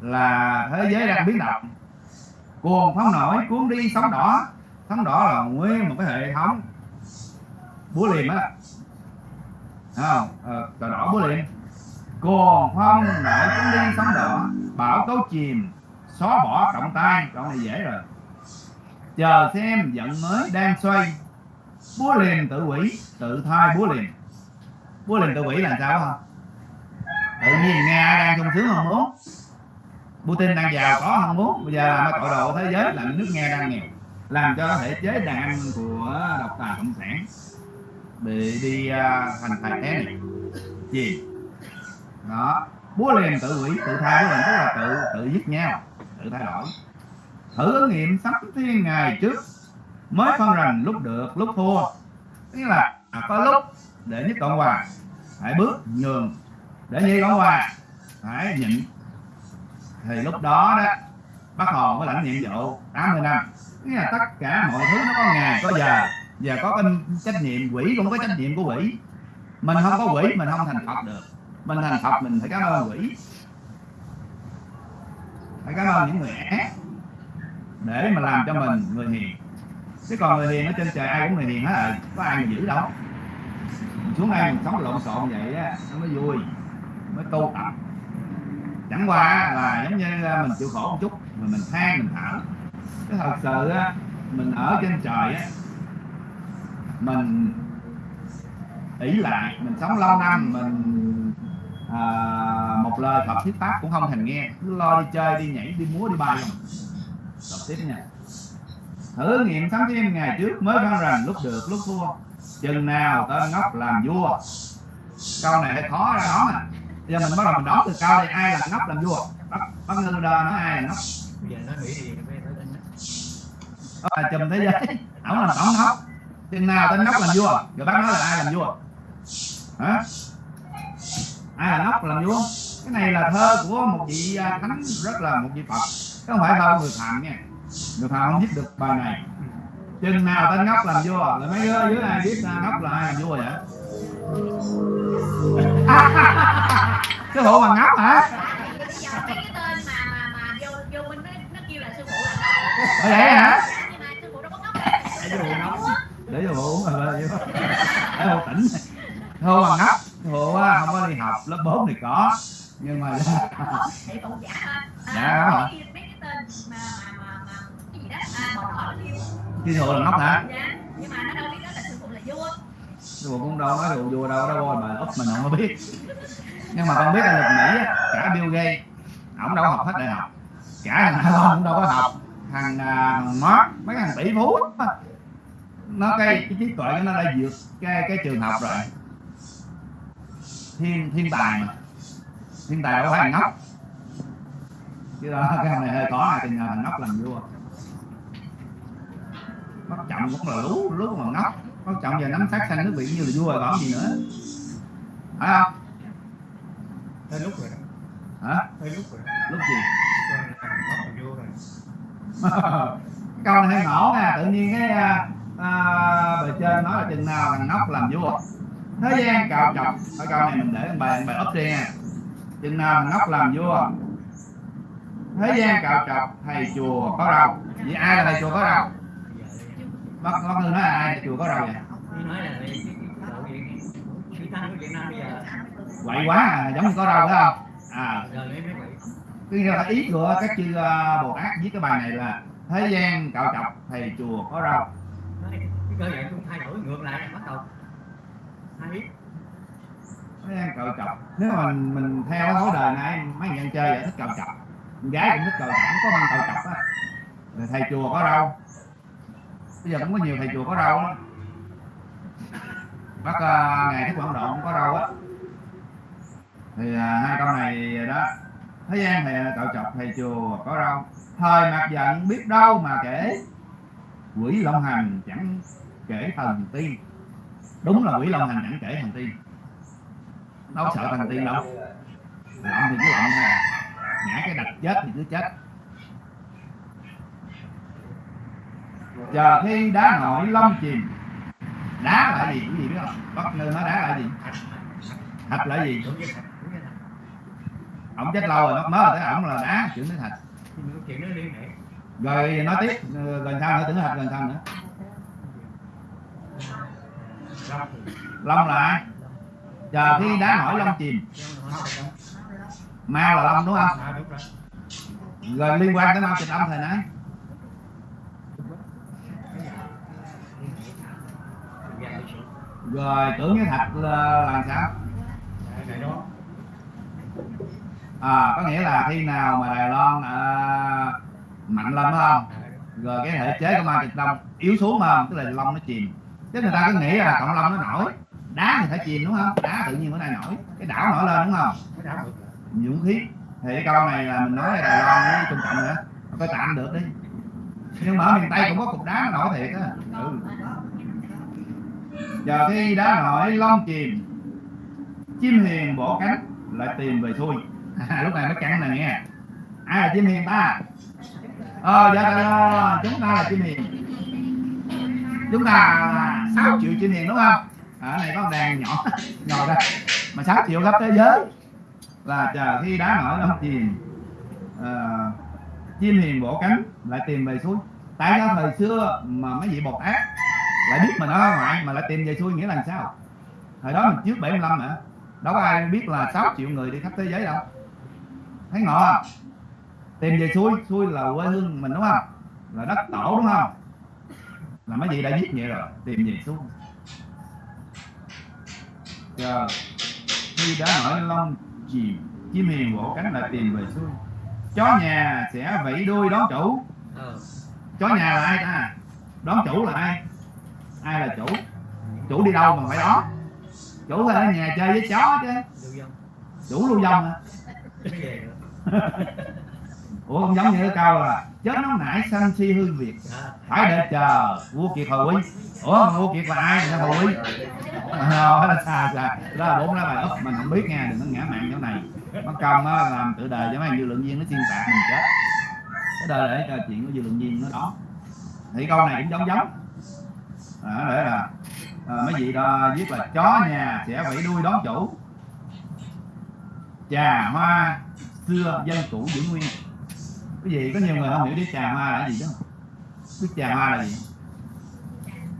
là thế giới đang biến động. cuồng phong nổi cuốn đi sóng đỏ. sóng đỏ là nguyên một cái hệ thống búa liềm á. Không? Ờ, đỏ búa liềm. Cuồng phong nổi cuốn đi sóng đỏ. Bão tố chìm. Xóa bỏ trọng tay trọng này dễ rồi. Chờ xem giận mới đang xoay. Búa liềm tự quỷ tự thai búa liềm. Búa liềm tự quỷ là sao không tự nhiên nga đang sung sướng không muốn Putin đang giàu có không muốn. Bây giờ làm tội đồ thế giới làm nước nga đang nghèo làm cho thể chế đàn ăn của độc tài cộng sản. Bị đi à, uh, thành tài té này. Gì? Đó. Búa liềm tự hủy tự thay với mình tức là tự tự giết nhau tự thay đổi. Thử ứng nghiệm sắp thiên ngày trước mới phân rành lúc được lúc thua. Tức là à, có lúc để nhất cộng hòa phải bước nhường. Để nhị cộng hòa phải nhịn thì lúc đó đó, bác hồ mới lãnh nhiệm vụ 80 năm. Nghĩa là tất cả mọi thứ nó có ngày, có giờ. Và có cái trách nhiệm quỷ cũng có trách nhiệm của quỷ. Mình không có quỷ, mình không thành phật được. Mình thành phật, mình phải cảm ơn quỷ. Phải cảm ơn những người ác để mà làm cho mình người hiền. Chứ còn người hiền ở trên trời ai cũng người hiền hết rồi. Có ai mà giữ đâu. Xuống đây mình sống lộn xộn vậy á, nó mới vui, mới tu tập chẳng qua là giống như à, mình chịu khổ một chút mà mình than mình thở. Cái thật sự á mình ở trên trời á mình ỷ lại mình sống lâu năm mình à, một lời Phật thuyết pháp cũng không thành nghe. Cứ lo đi chơi đi nhảy đi múa đi bay không. Đọc tiếp nha. Thử nghiệm sắm thêm ngày trước mới văn rằng lúc được lúc thua. Chừng nào tên ngốc làm vua. Câu này hơi khó ra đó nè giờ mình bắt đầu mình đoán từ câu đây ai là ngốc làm vua? Bắt bắt ngư đơ nói ai là ngốc bây giờ nó nghĩ gì phải phải tin đó. Là chùm thế giới ổng là ổng ngốc chừng nào tên ngốc làm vua? Rồi bác nói là ai làm vua? Hả? Ai là ngốc làm vua? Cái này là thơ của một vị à, thánh rất là một vị phật. Chứ không phải thơ người phạm nha. Người phạm không viết được bài này. Chừng nào tên ngốc làm vua? Rồi mấy đứa dưới ai biết à, ngốc là ai làm vua vậy cái bộ bằng ngốc hả? Cái tên mà mà mà vô vô nó, nó kêu là sư phụ là Ở vậy hả sư phụ đâu có ngốc để cho bộ uống rồi để bộ tỉnh thôi bằng ngốc hộ không có đi học lớp 4 thì có. Nhưng mà Dạ, hả? cái- hộ bộ là ngốc hả? Nhưng mà nó đâu biết đó là sư phụ là vua sư phụ cũng đâu nói đồ vua đâu đâu mà úp mình không có biết nhưng mà con biết là lực mỹ á, cả Bill Gates ổng đâu có học hết đại học. Cả thằng Elon cũng đâu có học. Thằng uh, Mark mấy thằng tỷ phú nó cái cái trí tuệ nó đã vượt cái cái trường học rồi. Thiên thiên tài mà. Thiên tài đâu phải thằng ngốc. Chứ đó cái này hơi khó thì nhờ thằng ngốc làm vua. Bắt chậm cũng là lú lú mà ngốc. Bắt chậm giờ nắm sát xanh nước biển như là vua rồi còn gì nữa. Phải không? Tới lúc rồi đó. Hả? Tới lúc rồi đó. Lúc gì? Là là vô rồi. Câu này hơi ngổ nha tự nhiên cái à, à, bề trên nói là chừng nào thằng ngốc làm vua. Thế gian cạo chọc. Cái câu này mình để bài bài up đi nha. Chừng nào thằng ngốc làm vua. Thế gian cạo chọc thầy chùa có rau. Vậy ai là thầy chùa có rau? Bác bác nói là ai thầy chùa có rau vậy? Nói là chữ tăng của Việt Nam bây giờ quậy quá à, giống như có rau phải không? À. Cái là ý của các chư à, bồ tát viết cái bài này là thế gian cạo chọc thầy chùa có rau. Cái cơ dạng cũng thay đổi ngược lại bắt đầu. Thế gian cạo chọc. Nếu mà mình mình theo cái lối đời này mấy người chơi vậy thích cạo con gái cũng thích cạo không có bằng cạo chọc á. Thầy chùa có rau. Bây giờ cũng có nhiều thầy chùa có rau á bác uh, ngày thích quảng độ cũng có rau á thì à, hai câu này đó. Thế gian thì cậu chọc thầy chùa có rau. Thời mặt giận biết đâu mà kể. Quỷ long hành chẳng kể thần tiên. Đúng là quỷ long hành chẳng kể thần tiên. Đâu sợ thần tiên đâu lộn thì cứ lộn thôi ngã cái đập chết thì cứ chết. Chờ khi đá nổi long chìm đá lại gì cái gì biết không? Bất ngờ nó đá lại gì? Thạch lại gì đúng với thật đúng với thật ổng chết lâu rồi mới tới ổng là đá chuyển tới thạch nhưng mà cái chuyện đó liên hệ. Rồi nói tiếp. ờ, gần sao nữa tưởng thạch gần sao nữa. Long là ai? Chờ khi đá nổi long chìm. Long là nói ma là long đúng không? À rồi. Liên quan tới ma tịch âm Cái cái sự rồi tưởng với thạch là làm sao? Loan à có nghĩa là khi nào mà đài loan à, mạnh lên không? Rồi cái thể chế của ma trạch đông yếu xuống mà không? Tức là long nó chìm. Chứ người ta cứ nghĩ là cộng long nó nổi. Đá thì phải chìm đúng không? Đá tự nhiên bữa nay nổi. Cái đảo nổi lên đúng không? Dũng khí. Thì cái câu này là mình nói là đài loan với trung cộng nữa. Coi tạm được đi. Nhưng mà ở miền tây cũng có cục đá nó nổi thiệt á. Ừ. giờ khi đá nổi long chìm. Chim hiền bỏ cánh lại tìm về xuôi à, lúc này mới cắn này nghe. Ai là chim hiền ta. Ờ dạ, dạ dạ chúng ta là chim hiền. Chúng ta là 6 triệu chim hiền đúng không? Ở này có đàn nhỏ [laughs] nhỏ ra. Mà 6 triệu khắp thế giới. Là chờ khi đá nổi nó chìm à, chim hiền bổ cánh lại tìm về suối. Tại sao thời xưa mà mấy vị bột ác lại biết mình ở ngoại mà lại tìm về xuôi nghĩa là sao? Thời đó mình trước 75 mà đâu có ai biết là 6 triệu người đi khắp thế giới đâu thấy ngộ không? Tìm về xuôi xuôi là quê hương mình đúng không? Là đất tổ đúng không? Là mấy vị đã giết vậy rồi, tìm về xuôi chờ, khi đã nổi long chìm chim hiền vỗ cánh lại tìm về xuôi chó nhà sẽ vẫy đuôi đón chủ. Chó nhà là ai ta? Đón chủ là ai? Ai là chủ? Chủ đi đâu mà phải đón? Chủ phải ở nhà chơi với chó chứ. Chủ lưu vong hả? [laughs] ủa không giống như cái câu là chết nóng nảy sanh si hư việt phải đợi chờ vua kiệt hồi quý. Ủa mà vua kiệt là ai người ta hồi quý? Ờ, đó là xa xa. Đó là bốn lá bài úp mình không biết nghe đừng có ngã mạng chỗ này. Mất công á làm tự đời cho mấy dư lượng viên nó xuyên tạc mình chết. Cái đời để cho chuyện của dư lượng viên nó đó. Thì câu này cũng giống giống. Ờ, à, để là à, mấy vị đó viết là chó nhà sẽ vẫy đuôi đón chủ trà hoa xưa dân cũ giữ nguyên. Cái gì? Có nhiều người không hiểu biết trà hoa là gì chứ? Biết trà hoa là gì?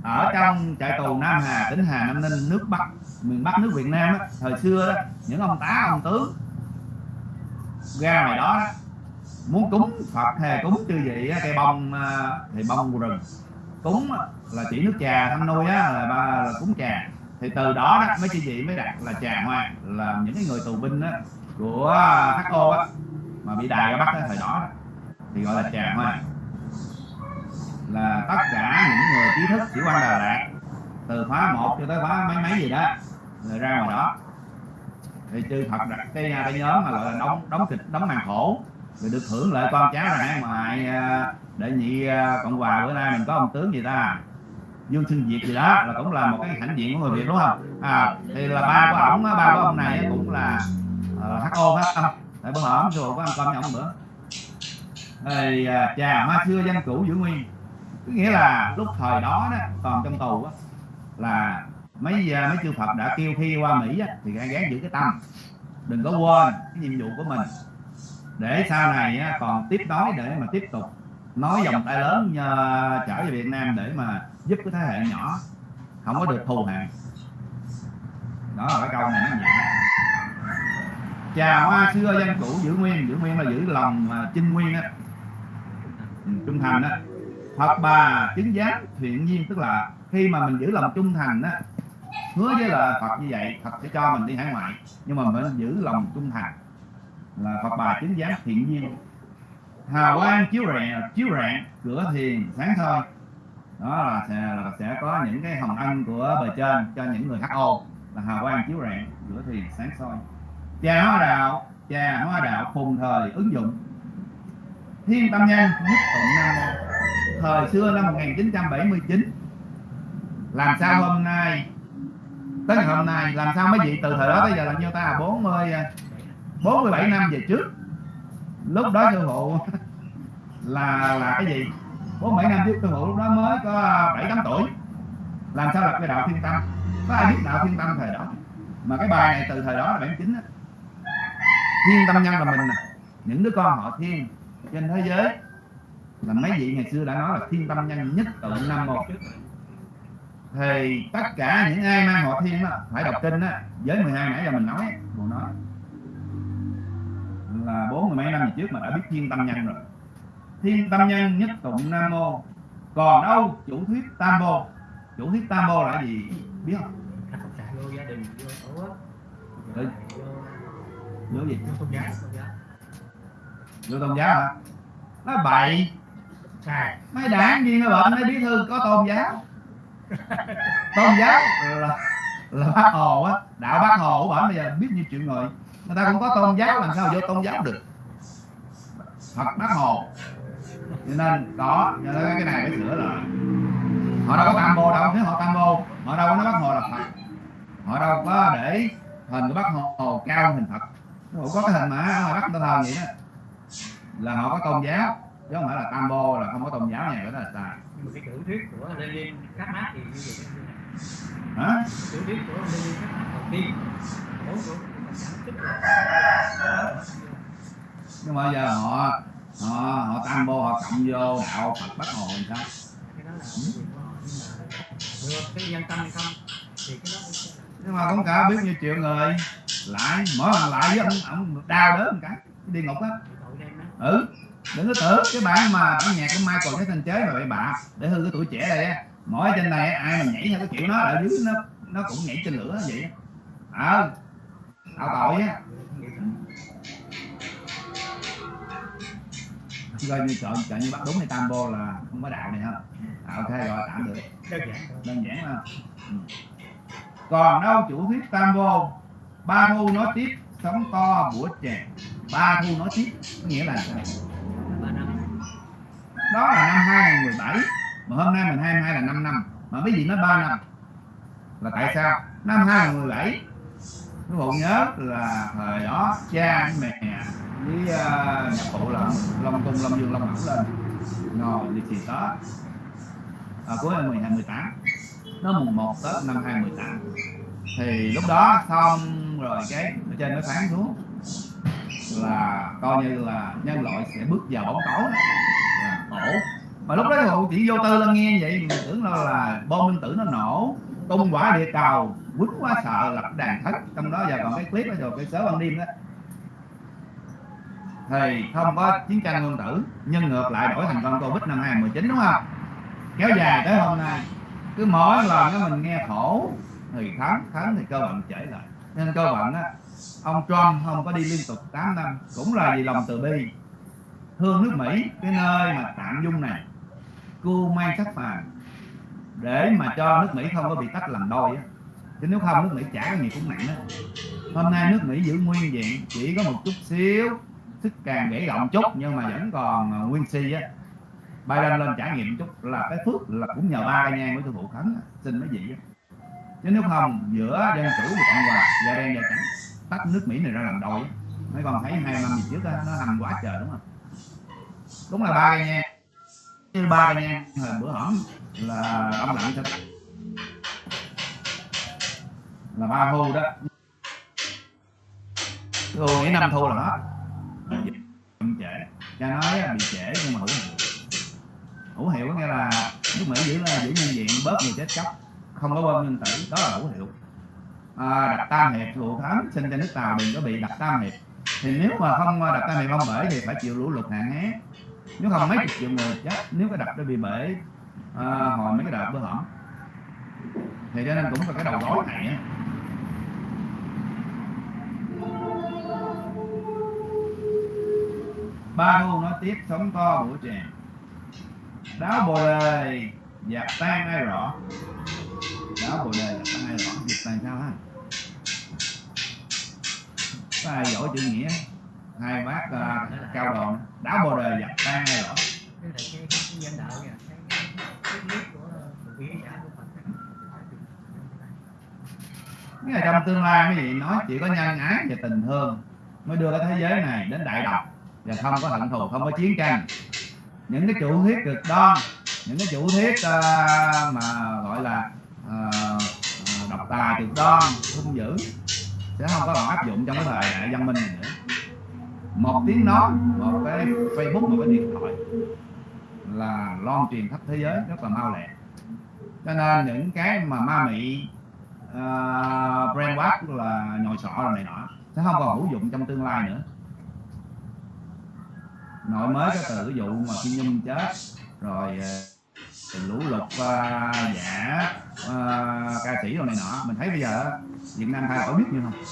Ở trong trại tù Nam Hà tỉnh Hà Nam Ninh nước Bắc miền Bắc nước Việt Nam á, thời xưa đó những ông tá ông tướng ra ngoài đó, đó muốn cúng Phật hay cúng chư vị cây bông à, thì bông rừng. Cúng là chỉ nước trà thăm nuôi á là, ba, là cúng trà. Thì từ đó đó mấy chư vị mới đặt là trà hoa là những cái người tù binh á, của HO á mà bị đài ra bắt á, thời đó thì gọi là trà hoa là tất cả những người trí thức sĩ quan Đà Lạt từ khóa 1 cho tới khóa mấy mấy gì đó rồi ra ngoài đó. Thì chư thật đặt cái cái nhóm mà gọi là đóng đóng kịch đóng màn khổ rồi được hưởng lợi con cháu là hải ngoại à, đệ nhị à, cộng hòa bữa nay mình có ông tướng gì ta? Dương sinh Việt gì đó là cũng là một cái hãnh diện của người Việt đúng không? À thì là ba của ổng ba của ông này cũng là HO hết âm tại bữa ổng rồi có ăn cơm với bữa thì à, trà hoa xưa danh cũ giữ nguyên. Có nghĩa là lúc thời đó đó còn trong tù á là mấy giờ mấy chư Phật đã kêu khi qua Mỹ á, thì hãy gắng giữ cái tâm. Đừng có quên cái nhiệm vụ của mình. Để sau này á, còn tiếp nối để mà tiếp tục nói dòng tay lớn nhờ, trở về Việt Nam để mà giúp cái thế hệ nhỏ không có được thù hằn đó là cái câu này nó vậy trà hoa xưa dân cũ giữ nguyên giữ nguyên là giữ lòng mà chinh nguyên á. Ừ, trung thành á. Phật bà chứng giám thiện nhiên tức là khi mà mình giữ lòng trung thành á hứa với là Phật như vậy Phật sẽ cho mình đi hải ngoại nhưng mà mình giữ lòng trung thành là Phật bà chứng giám thiện nhiên. Hào quang chiếu rạng chiếu rạng cửa thiền sáng thôi đó là sẽ, là sẽ có những cái hồng ân của bề trên cho những người HO là hào quang chiếu rạng cửa thiền sáng soi trà hoa đạo trà hoa đạo phùng thời ứng dụng. Thiên tâm nhân nhất tụng nam. Thời xưa năm 1979 làm sao hôm nay, tới ngày hôm nay, làm sao mấy vị từ thời đó tới giờ là nhiêu ta? 40 47 năm về trước. Lúc đó sư phụ [laughs] là là cái gì? 47 năm trước sư phụ lúc đó mới có 7 8 tuổi. Làm sao lập cái đạo thiên tâm có ai biết đạo thiên tâm thời đó? Mà cái bài này từ thời đó là 79 á thiên tâm nhân là mình nè. Những đứa con họ thiên trên thế giới. Là mấy vị ngày xưa đã nói là thiên tâm nhân nhất tụng năm một thì tất cả những ai mang họ thiên đó, phải đọc kinh á với 12 nãy giờ mình nói mình nói. Là bốn mươi mấy năm trước mà đã biết thiên tâm nhân rồi. Thiên tâm nhân nhất tụng nam mô. Còn đâu? Chủ thuyết tam mô chủ thuyết tam mô là gì? Biết không vô gì? Vô tôn giáo vô tôn giáo hả? Nó bậy. Mấy đảng viên nó bệnh mấy bí thư có tôn giáo [laughs] tôn giáo là là bác hồ á. Đạo bác hồ của bản bây giờ biết nhiêu triệu người người ta cũng có tôn giáo làm sao vô tôn giáo được. Phật bác hồ. Cho nên đó cho nên cái này phải sửa lại. Họ đâu có tam bồ đâu nếu họ tam bồ họ đâu có nói bác hồ là phật. Họ đâu có để hình của bác hồ cao hơn hình phật họ có cái hình mà ở ngoài bắc ta thờ vậy đó. Là họ có tôn giáo chứ không phải là tam bồ là không có tôn giáo này đó là sai nhưng mà cái tiểu thuyết của Lenin các mác thì như vậy hả? Tiểu thuyết của Lenin các mác đầu tiên. Của của cộng sản tức là nhưng mà giờ họ họ họ tam bồ họ cộng vô đạo phật bác hồ làm sao? Nhưng mà được cái nhân tâm hay không? Thì cái đó mới sẽ là nhưng mà cũng cả biết nhiêu triệu người lại mỗi lần lại với ông ông đau đớn một cái đi ngục á. Ừ đừng có tưởng cái bản mà bản nhạc của Michael cái thanh chế mà bậy bạ. Để hư cái tuổi trẻ này á. Mỗi trên này ai mà nhảy theo cái kiểu nó ở dưới nó nó cũng nhảy trên lửa vậy ờ tạo tội á coi như chọn chọn như bắt đúng hay tam bô là không có đạo này ha à, ok rồi tạm được đơn giản. Đơn giản mà ừ. còn đâu chủ thuyết tam vô ba thu nói tiếp sống to bủa chè ba thu nói tiếp có nghĩa là sao? đó là năm 2017 mà hôm nay mình 22 là 5 năm. Mà mấy gì nói 3 năm là tại sao? Năm 2017 các phụ nhớ là thời đó cha với mẹ với uh, nhạc phụ là Long Cung Long Dương Long Mẫu lên ngồi đi xì Tết à, cuối năm 12 18 nó mùng 1 Tết năm 2018 thì lúc đó xong rồi cái ở trên nó phán xuống là coi như là nhân loại sẽ bước vào bóng tối. Là tổ mà lúc đó cậu chỉ vô tư lên nghe vậy mình tưởng là, là bom nguyên tử nó nổ tung quả địa cầu quýnh quá sợ lập đàn thất. Trong đó giờ còn cái clip đó rồi cái sớ ban đêm đó. Thì không có chiến tranh nguyên tử nhưng ngược lại đổi thành con covid năm 2019 đúng không? Kéo dài tới hôm nay. Cứ mỗi lần mình nghe khổ thì thắng thắng thì cơ bản trễ lại. Nên cơ bản á, ông Trump không có đi liên tục 8 năm, cũng là vì lòng từ bi. Thương nước Mỹ, cái nơi mà tạm dung này cưu mang sắc phàm để mà cho nước Mỹ không có bị tách làm đôi á, chứ nếu không nước Mỹ chả cái gì cũng nặng đó hôm nay nước Mỹ giữ nguyên diện, chỉ có một chút xíu sức càng gãy rộng chút, nhưng mà vẫn còn à, nguyên si á. Biden lên trải nghiệm chút là cái phước là cũng nhờ ba nha nhang của vụ khấn xin mấy vị á chứ nếu không giữa đen chủ và cộng hòa da đen da trắng tách nước Mỹ này ra làm đôi mấy con thấy hai năm gì trước đó, nó hành quá trời đúng không? Đúng là ba cây nhang ba cây nhang hồi bữa hổm là ông lặng thật là ba thu đó. Thu nghĩ năm thu là hết. Chậm trễ. Cha nói á, bị trễ nhưng mà hữu hiệu. Hữu hiệu có nghĩa là nước mỹ giữ giữ nhân diện bớt người chết chóc không có bơm nguyên tử đó là hữu hiệu. À, đặt tam hiệp thủ thám sinh cho nước tàu đừng có bị đặt tam hiệp. Thì nếu mà không à, đặt tam hiệp không bể thì phải chịu lũ lụt hạn hán. Nếu không mấy chục triệu người chết nếu cái đập nó bị bể à, hồi mấy cái đợt bữa hổm thì cho nên cũng là cái đầu gối này á. Ba thu nói tiếp sống to buổi tràng. Đáo bồ đề dạp tan ai rõ? Đó bồ đề là có ai rõ dịch tan sao ha có ai giỏi chữ nghĩa? Hai bác uh, cao đòn. Đá bồ đề dập tan ai rõ? Cái trong tương lai cái gì nói chỉ có nhân ái và tình thương mới đưa cái thế giới này đến đại độc và không có hận thù không có chiến tranh. Những cái chủ thuyết cực đoan những cái chủ thuyết uh, mà gọi là Ờ, ờ, độc tài cực đoan hung dữ sẽ không có còn áp dụng trong cái thời đại văn minh này nữa. Một tiếng nói một cái facebook một cái điện thoại là loan truyền khắp thế giới rất là mau lẹ. Cho nên những cái mà ma mị uh, brainwash là nhồi sọ rồi này nọ sẽ không còn hữu dụng trong tương lai nữa. Nội mới cái từ vụ mà thiên nhung chết rồi uh, lũ lụt uh, giả uh, ca sĩ rồi này nọ. Mình thấy bây giờ Việt Nam thay đổi biết như không?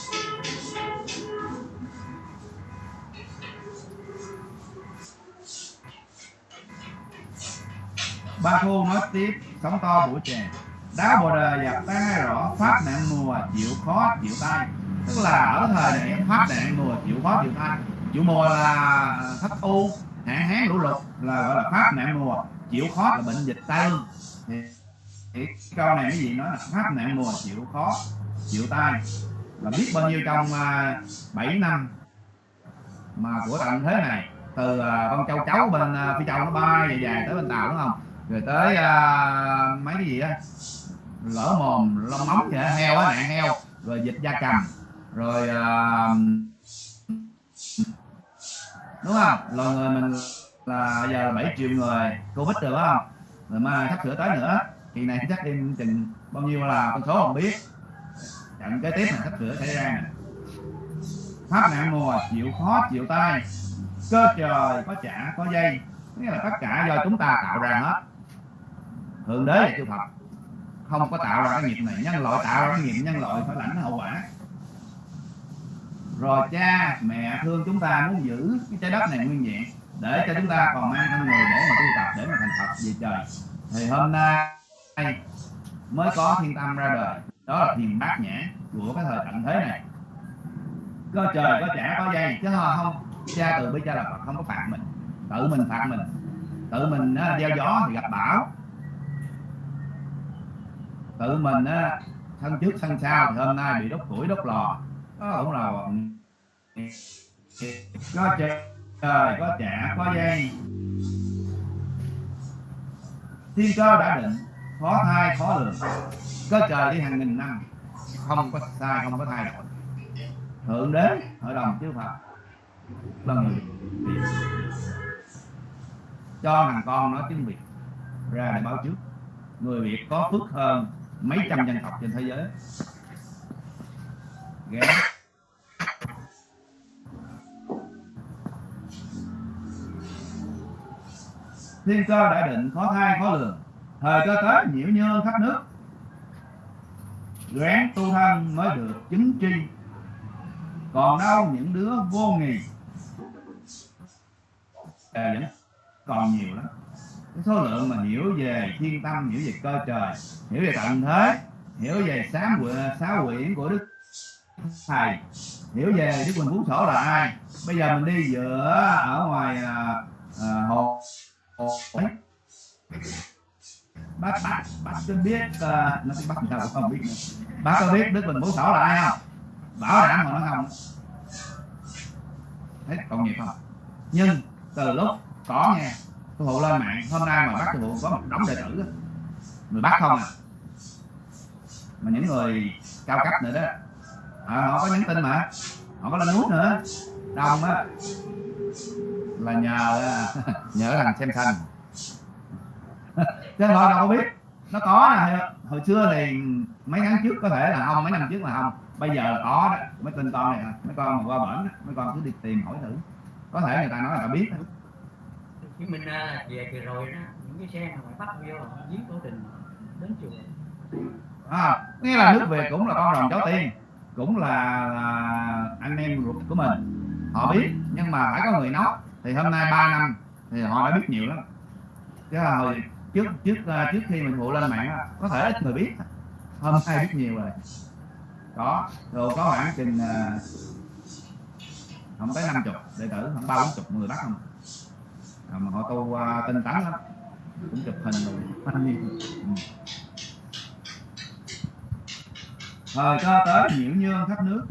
Ba thu nói tiếp sóng to buổi tràng đá bồ đề dập ta rõ pháp nạn mùa chịu khó chịu tai. Tức là ở thời này pháp nạn mùa chịu khó chịu tai. Chịu mùa là thất u hạn hán lũ lụt là gọi là pháp nạn mùa chịu khó là bệnh dịch tai câu này cái gì nó là pháp nạn mùa chịu khó chịu tai. Là biết bao nhiêu trong à, uh, 7 năm mà của tận thế này. Từ uh, con châu cháu bên uh, phi châu nó bay dài dài tới bên tàu đúng không? Rồi tới uh, mấy cái gì á? Lỡ mồm lông móng vậy heo á nạn heo. Rồi dịch da cầm. Rồi uh, đúng không? Loài người mình là giờ là 7 triệu người. Covid được không? Rồi mà sắp sửa tới nữa kỳ này chắc em chừng bao nhiêu là con số không biết. Trận kế tiếp là sắp sửa xảy ra. Này, pháp nạn mùa chịu khó chịu tay, cơ trời có chả có dây. Nghĩa là tất cả do chúng ta tạo ra hết. Thượng đế là chư phật. Không có tạo ra cái nghiệp này. Nhân loại tạo ra cái nghiệp nhân loại phải lãnh hậu quả. Rồi cha mẹ thương chúng ta muốn giữ cái trái đất này nguyên vẹn để cho chúng ta còn mang thân người để mà tu tập để mà thành phật về trời. Thì hôm nay mới có thiên tâm ra đời. Đó là thiền bát nhã của cái thời tận thế này. Có trời có trả có dây chứ không. Cha từ bi cha là phật không có phạt mình. Tự mình phạt mình. Tự mình á, gieo gió thì gặp bão. Tự mình á, thân trước thân sau thì hôm nay bị đốt củi đốt lò. Đó cũng là có trời có trả có dây. Thiên cơ đã định khó thai, khó lường. Có trời đi hàng nghìn năm, không có sai, không có thay đổi. Thượng đế, hội đồng chư phật, là người Việt. cho thằng con nói tiếng việt ra để báo trước. Người việt có phước hơn mấy trăm dân tộc trên thế giới. Ghé. Thiên cơ đã định khó thai, khó lường thời cơ tới nhiễu nhơn khắp nước. Ráng tu thân mới được chứng tri. Còn đâu những đứa vô nghì à, vẫn còn nhiều lắm. Cái số lượng mà hiểu về thiên tâm hiểu về cơ trời hiểu về tận thế hiểu về sám quyển sáu quyển của đức thầy hiểu về đức quỳnh phú sổ là ai. Bây giờ mình đi giữa ở ngoài à, à, hồ hồ ấy bác bác bác có biết uh, nó biết người ta cũng không biết nữa. bác có biết đức bình phú sổ là ai không? Bảo đảm mà nó không. Thấy còn nghiệp không? Nhưng từ lúc có nghe sư phụ lên mạng hôm nay mà bác sư phụ có một đống đệ tử á, người bác không à. Mà những người cao cấp nữa đó à, họ có nhắn tin mà họ có lên nút nữa. Đông á là nhờ [laughs] nhớ thằng xem thanh chứ họ đâu có biết. Nó có nè hồi, xưa thì mấy tháng trước có thể là không mấy năm trước là không bây giờ là có đó. Mấy tin con này nè mấy con mà qua bển á, mấy con cứ đi tìm hỏi thử. Có thể người ta nói là ta biết chứng minh là về kỳ rồi đó những cái xe mà ngoại bắt vô giết tổ đình đến chùa. À, nghĩa là nước Việt cũng là con rồng cháu tiên cũng là, là anh em ruột của mình. Họ biết nhưng mà phải có người nói. Thì hôm nay 3 năm thì họ đã biết nhiều lắm. Chứ là hồi trước trước à, trước khi mình phụ lên mạng có thể ít người biết. Hôm nay biết nhiều rồi. Có rồi có khoảng chừng à, không tới năm chục đệ tử khoảng ba bốn chục người bắt không? À, mà họ tu uh, tinh tấn lắm. Cũng chụp hình rồi ừ. thời cơ tới nhiễu nhương khắp nước.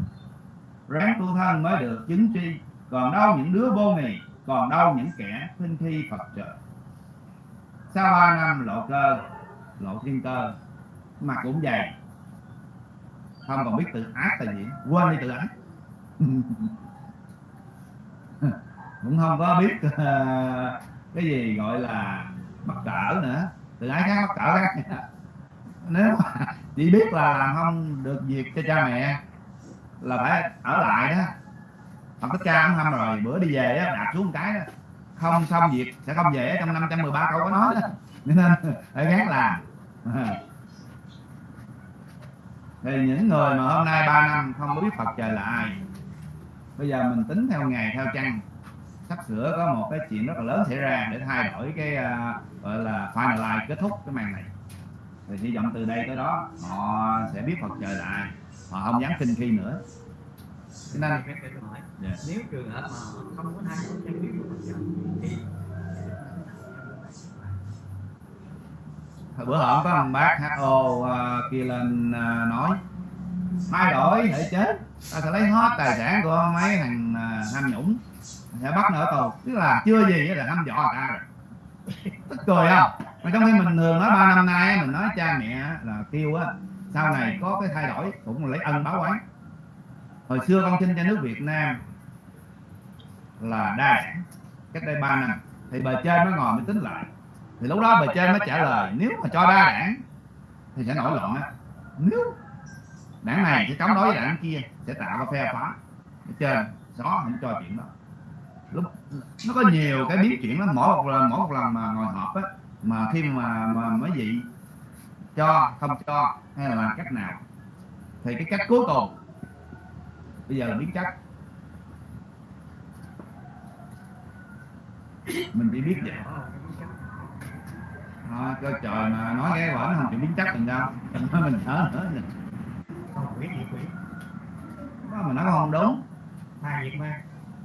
Ráng tu thân mới được chứng tri. Còn đâu những đứa vô nghị còn đâu những kẻ khinh thi phật trợ sau ba năm lộ cơ lộ thiên cơ mặt cũng dày không còn biết tự ác là gì quên đi tự ác. [laughs] Cũng không có biết uh, cái gì gọi là mắc cỡ nữa. Tự ái khác mắc cỡ khác. [laughs] Nếu mà chỉ biết là làm không được việc cho cha mẹ là phải ở lại đó. Phật Thích Ca ông hâm rồi bữa đi về đó đạp xuống một cái đó không xong việc sẽ không về trong 513 câu có nói đó. [laughs] Nên phải gắng làm. [laughs] Thì những người mà hôm nay 3 năm không biết Phật trời là ai bây giờ mình tính theo ngày theo trăng sắp sửa có một cái chuyện rất là lớn xảy ra để thay đổi cái à, gọi là finalize kết thúc cái màn này. Thì hy vọng từ đây tới đó họ sẽ biết Phật trời là ai. Họ không dám kinh khi nữa cho nên phép để tôi hỏi. Dạ. nếu trường hợp mà không có thay đổi chân biết trời thì Hồi bữa hổm có một bác HO uh, kia lên uh, nói thay đổi thể chết. Ta sẽ lấy hết tài sản của mấy thằng uh, tham nhũng. Sẽ bắt nó ở tù. Tức là chưa gì là hăm dọa người ta rồi tức cười không? Mà trong khi mình thường nói ba năm nay mình nói cha mẹ là kêu á sau này có cái thay đổi cũng lấy ân báo oán hồi xưa con xin cho nước Việt Nam là đa đảng cách đây 3 năm. Thì bề trên mới ngồi mới tính lại. Thì lúc đó bề trên mới trả lời, nếu mà cho đa đảng thì sẽ nổi loạn á. Nếu đảng này sẽ chống đối với đảng kia, sẽ tạo ra phe phá. Trên đó không cho chuyện đó. Lúc, nó có nhiều cái biến chuyển lắm. Mỗi một lần, mỗi một lần mà ngồi họp á, mà khi mà mà mấy vị cho, không cho, hay là làm cách nào, thì cái cách cuối cùng bây giờ là biến chất mình chỉ biết vậy. À, là trời mà nói cái quả nó không chịu biến chất mình đâu nói mình thở thở mình không Đó, nói không đúng.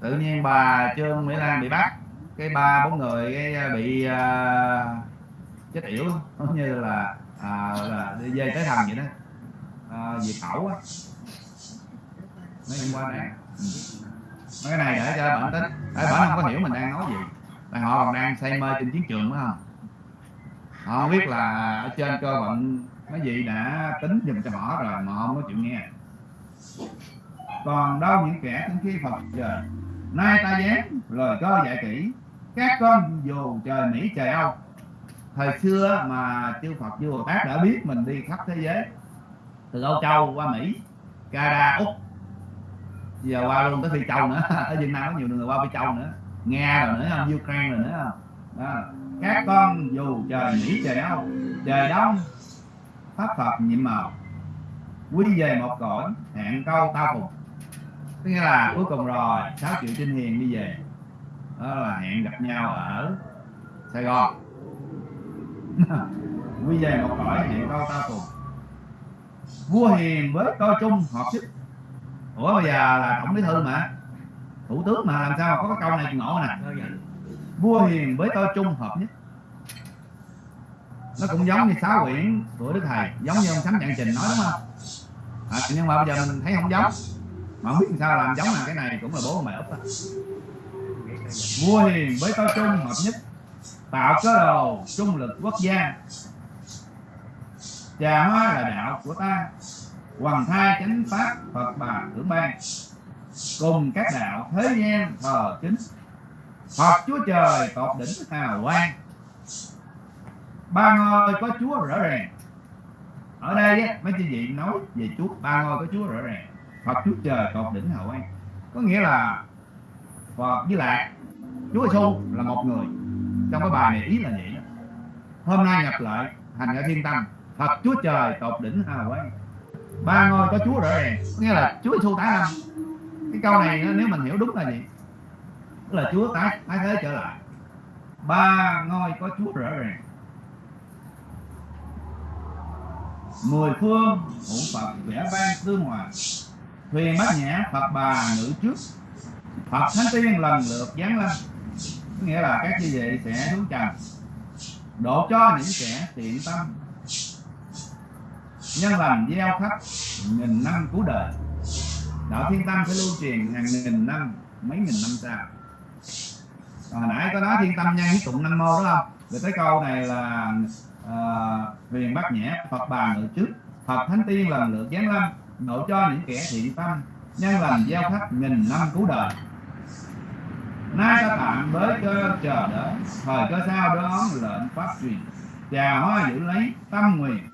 Tự nhiên bà trương mỹ lan bị bắt. Cái ba bốn người cái à, bị uh, chết yểu giống như là à, là đi dây tới thằng vậy đó. À, diệt khẩu á mấy hôm qua này mấy cái này để cho bản tính. Để bản không có hiểu mình đang nói gì. Là họ còn đang say mê trên chiến trường phải không? Họ không biết là ở trên cơ vận mấy vị đã tính dùm cho họ rồi mà họ không có chịu nghe. Còn đâu những kẻ tính khi phật trời nay ta dán lời cơ dạy kỹ. Các con dù trời mỹ, trời âu. Thời xưa mà chư phật chư bồ tát đã biết mình đi khắp thế giới. Từ âu châu qua mỹ canada úc giờ qua luôn tới phi châu nữa. [laughs] Ở việt nam có nhiều người qua phi châu nữa. Nga rồi nữa không ukraine rồi nữa. Không đó. các con dù trời mỹ trời âu trời đông pháp phật nhiệm màu quy về một cõi hẹn câu tao phục tức nghĩa là cuối cùng rồi 6 triệu trinh hiền đi về. Đó là hẹn gặp nhau ở sài gòn. [laughs] Quy về một cõi hẹn câu tao phục vua hiền với coi chung hợp sức ủa bây giờ là tổng bí thư mà. Thủ tướng mà làm sao mà có cái câu này ngộ nè. Vua hiền với tôi chung hợp nhất. Nó cũng giống như sáu quyển của đức thầy giống như ông sấm trạng trình nói đúng không? À, nhưng mà bây giờ mình thấy không giống. Mà không biết sao làm giống là cái này cũng là bố mẹ úp á. Vua hiền với tôi chung hợp nhất. Tạo cơ đồ trung lực quốc gia. Trà hoa là đạo của ta hoàng thai chánh pháp phật bà tưởng ban cùng các đạo thế gian thờ chính. Phật Chúa Trời tột đỉnh hào quang. Ba ngôi có Chúa rõ ràng. Ở đây á, mấy chị vị nói về Chúa Ba ngôi có Chúa rõ ràng. Phật Chúa Trời tột đỉnh hào quang. Có nghĩa là Phật với Lạc Chúa Giêsu là một người. Trong cái bài này ý là vậy. Hôm nay nhập lại Hành ở thiên tâm. Phật Chúa Trời tột đỉnh hào quang. Ba ngôi có Chúa rõ ràng nghĩa là Chúa Giêsu tái lâm Cái câu này nếu mình hiểu đúng là gì? Tức là Chúa tái tái thế trở lại. Ba ngôi có Chúa rõ ràng. Mười phương hữu Phật vẽ vang tương hòa thuyền bát nhã Phật bà ngự trước. Phật thánh tiên lần lượt giáng lâm. Nghĩa là các như vậy sẽ xuống trần độ cho những kẻ thiện tâm nhân lành gieo khắp nghìn năm cứu đời. Đạo thiên tâm sẽ lưu truyền hàng nghìn năm mấy nghìn năm sau. Hồi nãy có nói thiên tâm nhân với tụng nam mô đó không? Rồi tới câu này là uh, huyền bát nhã phật bà ngự trước phật thánh tiên lần lượt giáng lâm độ cho những kẻ thiện tâm nhân lành gieo khắp nghìn năm cứu đời. Nay ta tạm với cơ chờ đợi thời cơ sao đó lệnh pháp truyền. Chào hoa giữ lấy tâm nguyện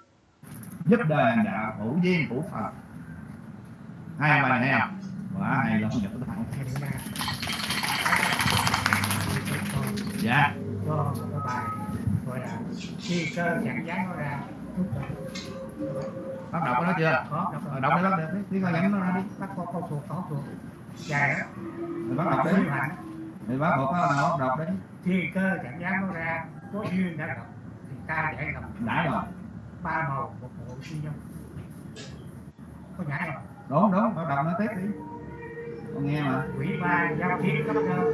giúp đời đạo hữu duyên của phật. Hai bài này không quá hay lắm điểm ba dạ. Cho một cái bài gọi là khi cơ chẳng dán nó ra đó. Bắt đọc cái đó chưa? Có đọc Ờ, đọc đi bắt đi. Coi nhắm nó ra đi. Bắt có câu thuộc có thuộc. Dài đó thì bắt đọc đi. thì bắt một cái nào đọc đi. Khi cơ chẳng dán nó ra có duyên đã gặp thì ta giải gặp. Đã rồi ba màu một bộ siêu nhân. Có nhảy không đúng đúng bắt đọc nó tiếp đi. Con nghe mà. Quỷ ba giao chiến cấp cơ